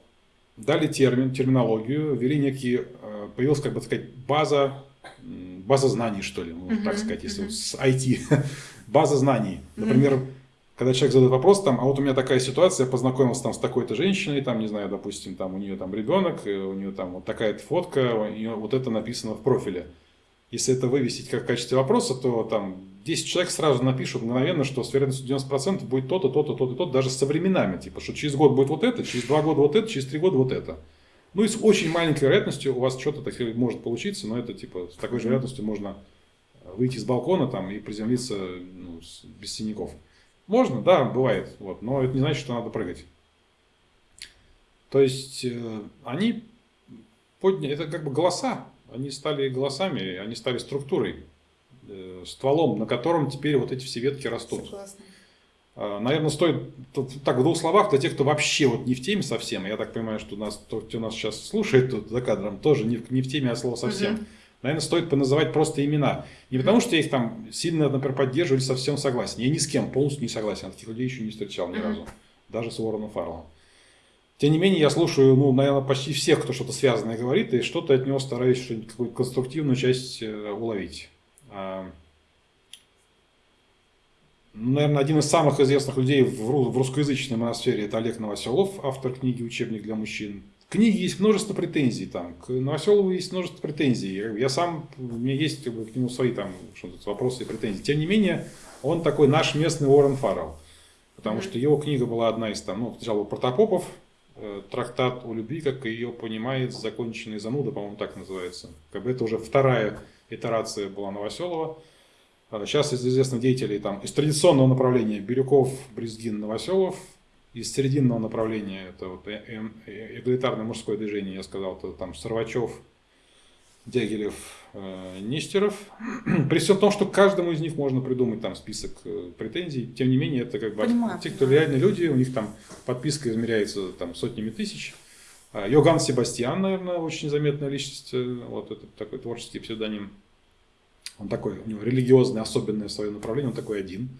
Speaker 2: дали термин, терминологию, ввели некие, э, появилась как бы сказать база, база знаний, что ли, можно так
Speaker 1: Мгм,
Speaker 2: сказать, если
Speaker 1: мгм.
Speaker 2: вот с IT, база знаний. Например, когда человек задает вопрос, там, а вот у меня такая ситуация, я познакомился там с такой-то женщиной, там, не знаю, допустим, там у нее там ребенок, у нее там вот такая-то фотка, у нее вот это написано в профиле. Если это вывесить как в качестве вопроса, то там 10 человек сразу напишут мгновенно, что с вероятностью 90% будет то-то, то-то, то-то, то-то, даже со временами. Типа, что через год будет вот это, через два года вот это, через три года вот это. Ну и с очень маленькой вероятностью у вас что-то такое может получиться, но это типа с такой же вероятностью можно выйти с балкона там и приземлиться ну, без синяков. Можно, да, бывает, вот, но это не значит, что надо прыгать. То есть э, они подняли, это как бы голоса, они стали голосами, они стали структурой, э, стволом, на котором теперь вот эти все ветки растут.
Speaker 1: Согласна.
Speaker 2: А, Наверное, стоит так в двух словах для тех, кто вообще вот не в теме совсем. Я так понимаю, что нас, кто, кто нас сейчас слушает тут за кадром, тоже не в, не в теме, а слово совсем.
Speaker 1: Мгм.
Speaker 2: Наверное, стоит поназывать просто имена. Не потому, что я их там сильно, например, поддерживаю или совсем согласен. Я ни с кем полностью не согласен. Я таких людей еще не встречал ни разу. Даже с Уорреном Фарреллом. Тем не менее, я слушаю, ну, наверное, почти всех, кто что-то связанное говорит, и что-то от него стараюсь, что-нибудь, какую-то конструктивную часть э, уловить. А, ну, наверное, один из самых известных людей в, ру- в русскоязычной моносфере это Олег Новоселов, автор книги «Учебник для мужчин». К книге есть множество претензий, там, к Новоселову есть множество претензий. Я, сам, у меня есть как бы, к нему свои там, вопросы и претензии. Тем не менее, он такой наш местный Уоррен Фаррелл. Потому что его книга была одна из там, ну, сначала Протопопов, трактат о любви, как ее понимает законченный зануда, по-моему, так называется. Как бы это уже вторая итерация была Новоселова. А Сейчас из известных деятелей там из традиционного направления Бирюков, Брезгин, Новоселов. Из серединного направления это вот э- э- э- эгалитарное мужское движение, я сказал, это там Сарвачев, Дягилев, э, Нестеров. При всем том, что каждому из них можно придумать там список э, претензий, тем не менее это как бы
Speaker 1: Понимаю,
Speaker 2: те, кто реальные люди, у них там подписка измеряется там сотнями тысяч. А, Йоган Себастьян, наверное, очень заметная личность, э, вот это такой творческий псевдоним. Он такой, у него религиозное, особенное свое направление, он такой один.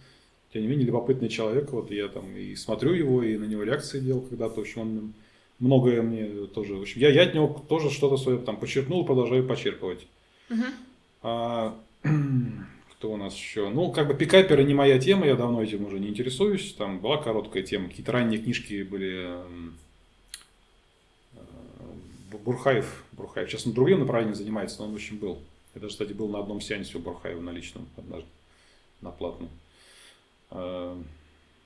Speaker 2: Тем не менее, любопытный человек, вот я там и смотрю его, и на него реакции делал когда-то, в общем, он многое мне тоже, в общем, я, я от него тоже что-то свое там почерпнул, продолжаю почерпывать.
Speaker 1: Мгм.
Speaker 2: А, кто у нас еще? Ну, как бы пикаперы не моя тема, я давно этим уже не интересуюсь. Там была короткая тема, какие-то ранние книжки были. эм, э, Бурхаев, Бурхаев. Сейчас он другим направлением занимается, но он, в общем, был. Я даже, кстати, был на одном сеансе у Бурхаева на личном однажды, на платном. Э,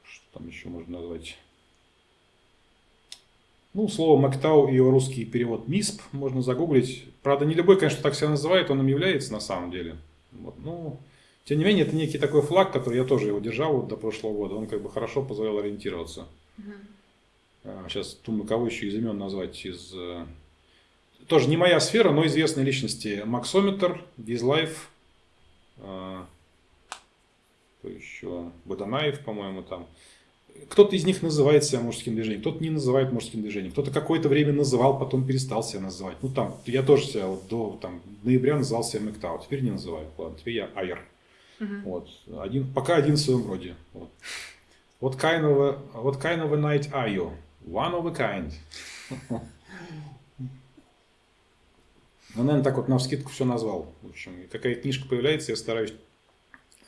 Speaker 2: Что там еще можно назвать? Ну, слово Мактау и его русский перевод МИСП можно загуглить. Правда, не любой, конечно, так себя называет, он им является на самом деле. Вот, ну, тем не менее, это некий такой флаг, который я тоже его держал вот до прошлого года. Он как бы хорошо позволял ориентироваться. А, Сейчас думаю, кого еще из имен назвать из... э, Тоже не моя сфера, но известные личности. Максометр, Визлайф, э, кто еще? Боданаев, по-моему, там. Кто-то из них называет себя мужским движением, кто-то не называет мужским движением, кто-то какое-то время называл, потом перестал себя называть. Ну там, я тоже себя вот до там, ноября называл себя Мэктау, теперь не называю. Ладно, теперь я Айр.
Speaker 1: Мгм.
Speaker 2: Вот. Один, пока один в своем роде. Вот. What kind of a, what kind of a night are you? One of a kind. Ну, наверное, так вот на вскидку все назвал. В общем, какая книжка появляется, я стараюсь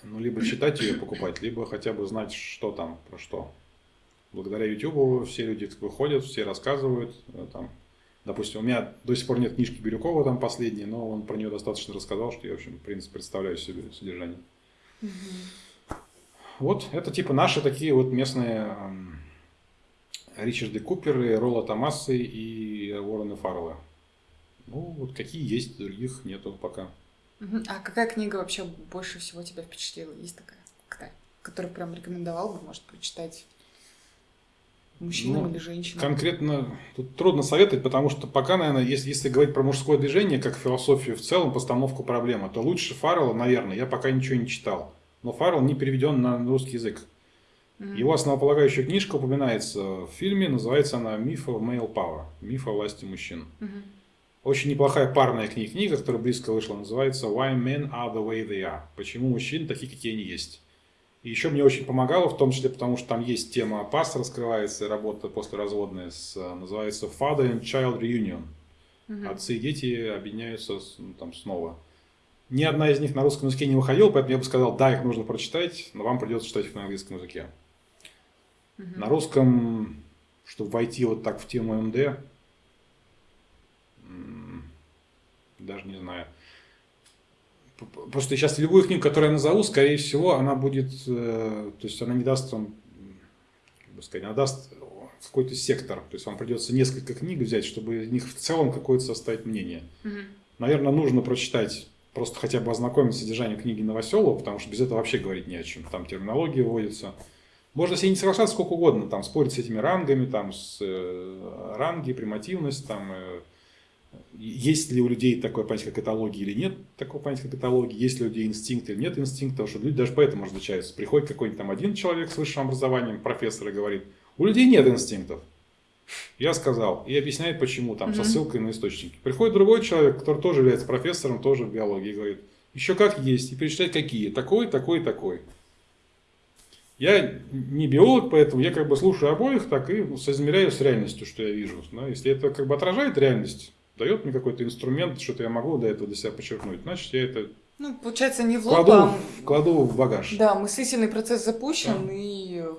Speaker 2: ну, либо читать ее покупать, либо хотя бы знать, что там, про что. Благодаря YouTube все люди выходят, все рассказывают. э, Там, допустим, у меня до сих пор нет книжки Бирюкова там последней, но он про нее достаточно рассказал, что я, в общем, в принципе, представляю себе содержание. Вот, это типа наши такие вот местные эм, Ричарды Куперы, Ролла Томасы и Уоррены Фаррелла. Ну, вот какие есть, других нету пока.
Speaker 1: А какая книга вообще больше всего тебя впечатлила? Есть такая, которую прям рекомендовал бы, может, прочитать мужчинам
Speaker 2: Ну,
Speaker 1: или женщинам?
Speaker 2: Конкретно тут трудно советовать, потому что пока, наверное, если, если говорить про мужское движение, как философию в целом, постановку проблемы, то лучше Фаррелла, наверное, я пока ничего не читал. Но Фаррелл не переведен на русский язык.
Speaker 1: Мгм.
Speaker 2: Его основополагающая книжка упоминается в фильме, называется она «Myth of Male Power», «Миф о власти мужчин».
Speaker 1: Мгм.
Speaker 2: Очень неплохая парная книга, книга, которая близко вышла, называется «Why Men Are The Way They Are», «Почему мужчины такие, какие они есть». И еще мне очень помогало, в том числе потому, что там есть тема ПАС раскрывается, работа после разводная, с, э, называется «Father and Child Reunion».
Speaker 1: Мгм.
Speaker 2: Отцы и дети объединяются ну, там снова. Ни одна из них на русском языке не выходила, поэтому я бы сказал, да, их нужно прочитать, но вам придется читать их на английском языке.
Speaker 1: Мгм.
Speaker 2: На русском, чтобы войти вот так в тему МД, даже не знаю. Просто сейчас любую книгу, которую я назову, скорее всего, она будет, э, то есть она не даст вам, как бы сказать, она даст какой-то сектор. То есть вам придется несколько книг взять, чтобы из них в целом какое-то составить мнение.
Speaker 1: Мгм.
Speaker 2: Наверное, нужно прочитать, просто хотя бы ознакомиться с содержанием книги Новоселова, потому что без этого вообще говорить не о чем. Там терминология вводится. Можно с ней не соглашаться сколько угодно, там спорить с этими рангами, там с э, ранги, примативность, там э, есть ли у людей такое понятие, как этология или нет такого понятия, как этология, есть ли у людей инстинкт или нет инстинкта, потому что люди даже поэтому различаются. Приходит какой-нибудь там один человек с высшим образованием, профессор, и говорит, у людей нет инстинктов. Я сказал, и объясняет почему, там, со
Speaker 1: Мгм.
Speaker 2: ссылкой на источники. Приходит другой человек, который тоже является профессором, тоже в биологии, и говорит, еще как есть, и перечисляет какие, такой, такой, такой. Я не биолог, поэтому я как бы слушаю обоих, так и ну, соизмеряю с реальностью, что я вижу. Да, если это как бы отражает реальность, дает мне какой-то инструмент, что-то я могу до этого для себя подчеркнуть, значит, я это
Speaker 1: Ну, получается, не в лоб,
Speaker 2: кладу,
Speaker 1: а
Speaker 2: в- кладу в багаж.
Speaker 1: Да, мыслительный процесс запущен,
Speaker 2: Да.
Speaker 1: и э,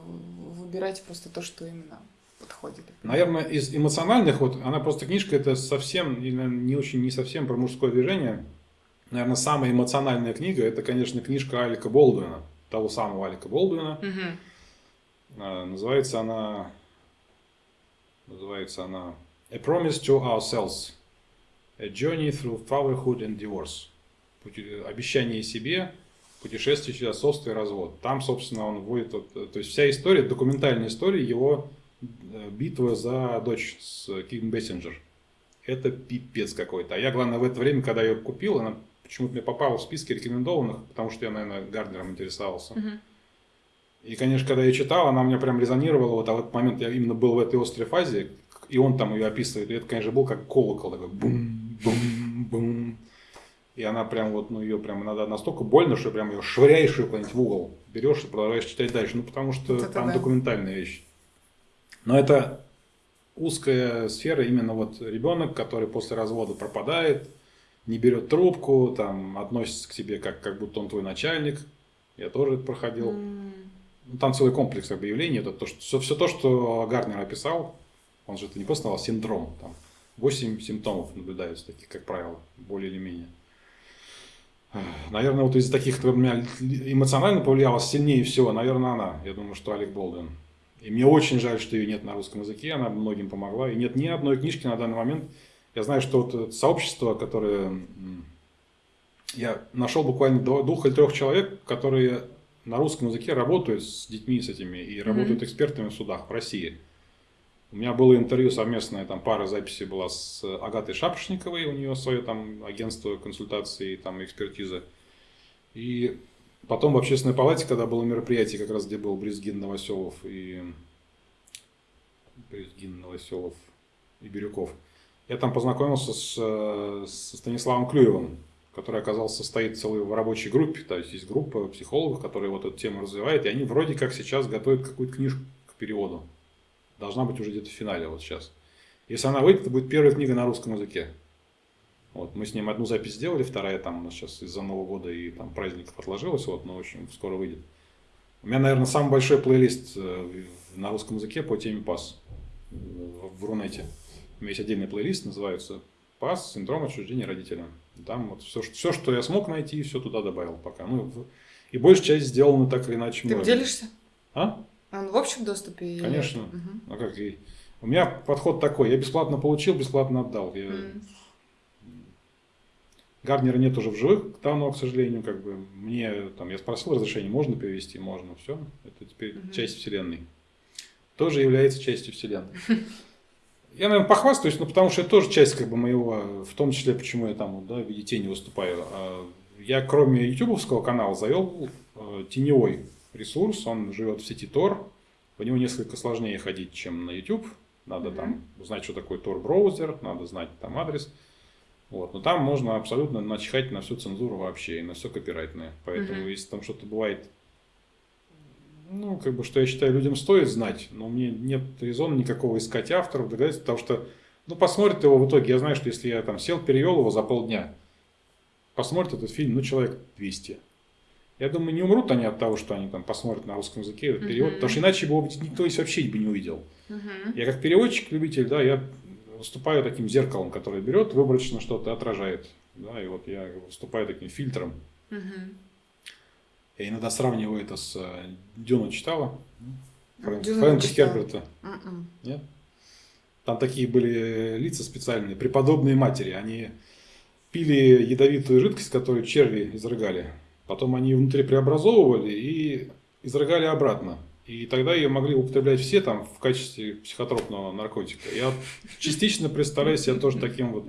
Speaker 1: выбирайте просто то, что именно подходит.
Speaker 2: Наверное, из эмоциональных, вот она просто книжка, это совсем, не очень, не совсем про мужское движение. Наверное, самая эмоциональная книга, это, конечно, книжка Алика Болдуина, того самого Алика Болдуина. А, Называется она, называется она A Promise to Ourselves, A Journey Through Fatherhood and Divorce. Обещание себе, путешествие через отцовство и развод. Там, собственно, он вводит, э, то есть вся история, документальная история его э, битвы за дочь с Ким Бессинджер. Это пипец какой-то. А я, главное, в это время, когда ее купил, она почему-то мне попала в списки рекомендованных, потому что я, наверное, Гарднером интересовался.
Speaker 1: Мгм.
Speaker 2: И, конечно, когда я читал, она у меня прям резонировала. Вот, а в этот момент я именно был в этой острой фазе, и он там ее описывает. И это, конечно, был как колокол, такой бум, бум, бум. И она прям вот, ну, ее прям иногда настолько больно, что прям ее швыряешь ее куда-нибудь в угол. Берешь и продолжаешь читать дальше. Ну, потому что
Speaker 1: Вот
Speaker 2: там
Speaker 1: да.
Speaker 2: документальная вещь. Но это узкая сфера, именно вот ребенок, который после развода пропадает, не берет трубку, там относится к тебе как, как будто он твой начальник. Я тоже это проходил.
Speaker 1: М.
Speaker 2: Ну, там целый комплекс объявлений. Это то, что, все, все то, что Гарнер описал, он же это не просто назвал синдром. Там 8 симптомов наблюдаются, таких, как правило, более или менее. Наверное, вот из таких, кто меня эмоционально повлияла сильнее всего, наверное, она. Я думаю, что Алек Болдуин. И мне очень жаль, что ее нет на русском языке, она многим помогла. И нет ни одной книжки на данный момент. Я знаю, что вот сообщество, которое... Я нашел буквально двух или трех человек, которые на русском языке работают с детьми с этими и работают экспертами в судах в России. У меня было интервью совместное, там пара записей была с Агатой Шапошниковой, у нее свое там агентство консультации, там экспертизы. И потом в общественной палате, когда было мероприятие, как раз где был Брезгин Новоселов и Брезгин Новоселов и Бирюков, я там познакомился с, со Станиславом Клюевым, который оказался состоит целой в рабочей группе, то есть есть группа психологов, которые вот эту тему развивают, и они вроде как сейчас готовят какую-то книжку к переводу. Должна быть уже где-то в финале вот сейчас. Если она выйдет, это будет первая книга на русском языке. Вот, мы с ним одну запись сделали, вторая там у нас сейчас из-за Нового года и там праздников отложилась, вот, но в общем скоро выйдет. У меня, наверное, самый большой плейлист э, на русском языке по теме ПАС в, Рунете. У меня есть отдельный плейлист, называется ПАС, синдром отчуждения родителя. Там вот все, все, что я смог найти, все туда добавил пока. Ну, и большая часть сделана так или иначе
Speaker 1: Ты
Speaker 2: мной.
Speaker 1: делишься?
Speaker 2: А?
Speaker 1: Он в общем доступе? или-
Speaker 2: Конечно.
Speaker 1: Мгм.
Speaker 2: Ну как и... У меня подход такой, я бесплатно получил, бесплатно отдал. Я...
Speaker 1: М.
Speaker 2: Гарднера нет уже в живых, давно, к сожалению, как бы мне там я спросил разрешение, можно перевести, можно, все, это теперь
Speaker 1: Мгм.
Speaker 2: часть вселенной. Тоже является частью вселенной. Я, наверное, похвастаюсь, но потому что это тоже часть как бы моего, в том числе, почему я там да, в виде тени выступаю. А, Я, кроме ютубовского канала, завел э, теневой ресурс, он живет в сети Tor, по нему несколько сложнее ходить, чем на YouTube. Надо
Speaker 1: Мгм.
Speaker 2: там узнать, что такое Tor браузер, надо знать там адрес. Вот. Но там можно абсолютно начихать на всю цензуру вообще и на все копирайтное. Поэтому
Speaker 1: Мгм.
Speaker 2: если там что-то бывает, ну, как бы, что я считаю, людям стоит знать, но мне нет резона никакого искать авторов, догадаться, потому что, ну, посмотрит его в итоге. Я знаю, что если я там сел, перевел его за полдня, посмотрит этот фильм, ну, человек 200. Я думаю, не умрут они от того, что они там посмотрят на русском языке этот перевод,
Speaker 1: Мгм.
Speaker 2: потому что иначе его никто вообще бы не увидел.
Speaker 1: Мгм.
Speaker 2: Я как переводчик, любитель, да, я выступаю таким зеркалом, которое берет выборочно что-то, отражает. Да, и вот я выступаю таким фильтром.
Speaker 1: Мгм.
Speaker 2: Я иногда сравниваю это с э, Дюну читала? Фрэнк-
Speaker 1: Дюну
Speaker 2: Фрэнка
Speaker 1: не читала.
Speaker 2: Херберта.
Speaker 1: Мгм.
Speaker 2: Нет? Там такие были лица специальные, преподобные матери. Они пили ядовитую жидкость, которую черви изрыгали. Потом они ее внутри преобразовывали и изрыгали обратно. И тогда ее могли употреблять все там в качестве психотропного наркотика. Я частично представляю себя тоже таким вот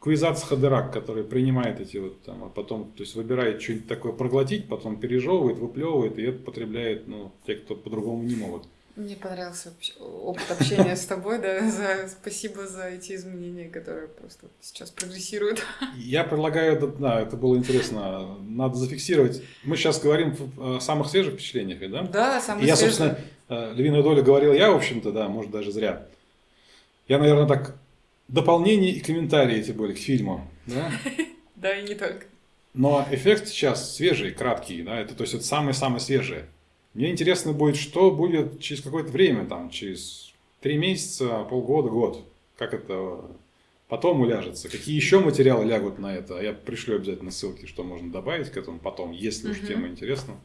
Speaker 2: квизац Хадерак, который принимает эти вот там, а потом, то есть выбирает что-нибудь такое проглотить, потом пережевывает, выплевывает, и это потребляет, ну, те, кто по-другому не могут.
Speaker 1: Мне понравился опыт общения с тобой, да, за, спасибо за эти изменения, которые просто сейчас прогрессируют.
Speaker 2: Я предлагаю, да, да, это было интересно, надо зафиксировать. Мы сейчас говорим о самых свежих впечатлениях, да?
Speaker 1: Да,
Speaker 2: И
Speaker 1: самое
Speaker 2: я, собственно, э, львиную долю говорил я, в общем-то, да, может даже зря. Я, наверное, так дополнения и комментарии эти были к фильму, да?
Speaker 1: Да, и не только.
Speaker 2: Но эффект сейчас свежий, краткий, да, это, то есть это самое-самое свежее. Мне интересно будет, что будет через какое-то время, там, через три месяца, полгода, год. Как это потом уляжется. Какие еще материалы лягут на это. Я пришлю обязательно ссылки, что можно добавить к этому потом, если уж тема интересна.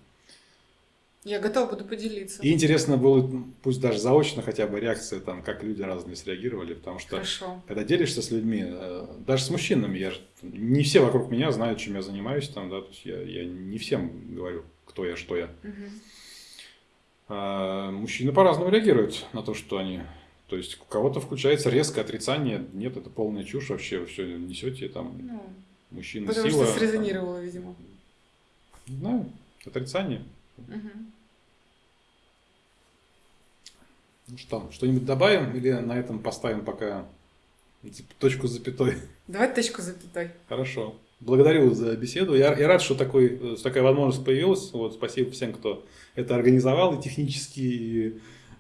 Speaker 1: Я готова буду поделиться.
Speaker 2: И интересно было, пусть даже заочно хотя бы реакция, там, как люди разные среагировали, потому что
Speaker 1: Хорошо.
Speaker 2: когда делишься с людьми, э, даже с мужчинами, я не все вокруг меня знают, чем я занимаюсь, там, да, то есть я, я не всем говорю, кто я, что я.
Speaker 1: Мгм.
Speaker 2: А мужчины по-разному реагируют на то, что они... То есть у кого-то включается резкое отрицание, нет, это полная чушь вообще, вы все несете, там,
Speaker 1: Ну,
Speaker 2: мужчина
Speaker 1: потому
Speaker 2: сила.
Speaker 1: что
Speaker 2: там,
Speaker 1: срезонировало, видимо.
Speaker 2: не знаю, отрицание.
Speaker 1: Мгм.
Speaker 2: Ну что, что-нибудь добавим или на этом поставим пока точку с запятой?
Speaker 1: Давай точку запятой.
Speaker 2: Хорошо. Благодарю за беседу. Я, я рад, что такой, э, такая возможность появилась. Вот, спасибо всем, кто это организовал, и технически, и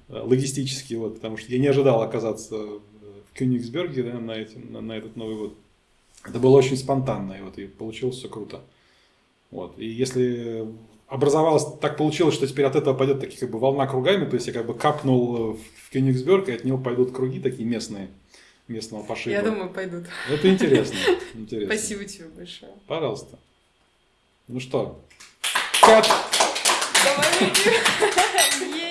Speaker 2: э, логистически, вот, потому что я не ожидал оказаться в Кёнигсберге да, на, эти, на, на этот Новый год. Это было очень спонтанно, и, вот, и получилось все круто. Вот. И если образовалось, так получилось, что теперь от этого пойдет такие как бы волна кругами, то есть я как бы капнул в Кёнигсберг, и от него пойдут круги такие местные, местного пошиба.
Speaker 1: Я думаю, пойдут.
Speaker 2: Это интересно. интересно.
Speaker 1: Спасибо тебе большое.
Speaker 2: Пожалуйста. Ну что, кат!
Speaker 1: Давай выйдем. Е-е-е.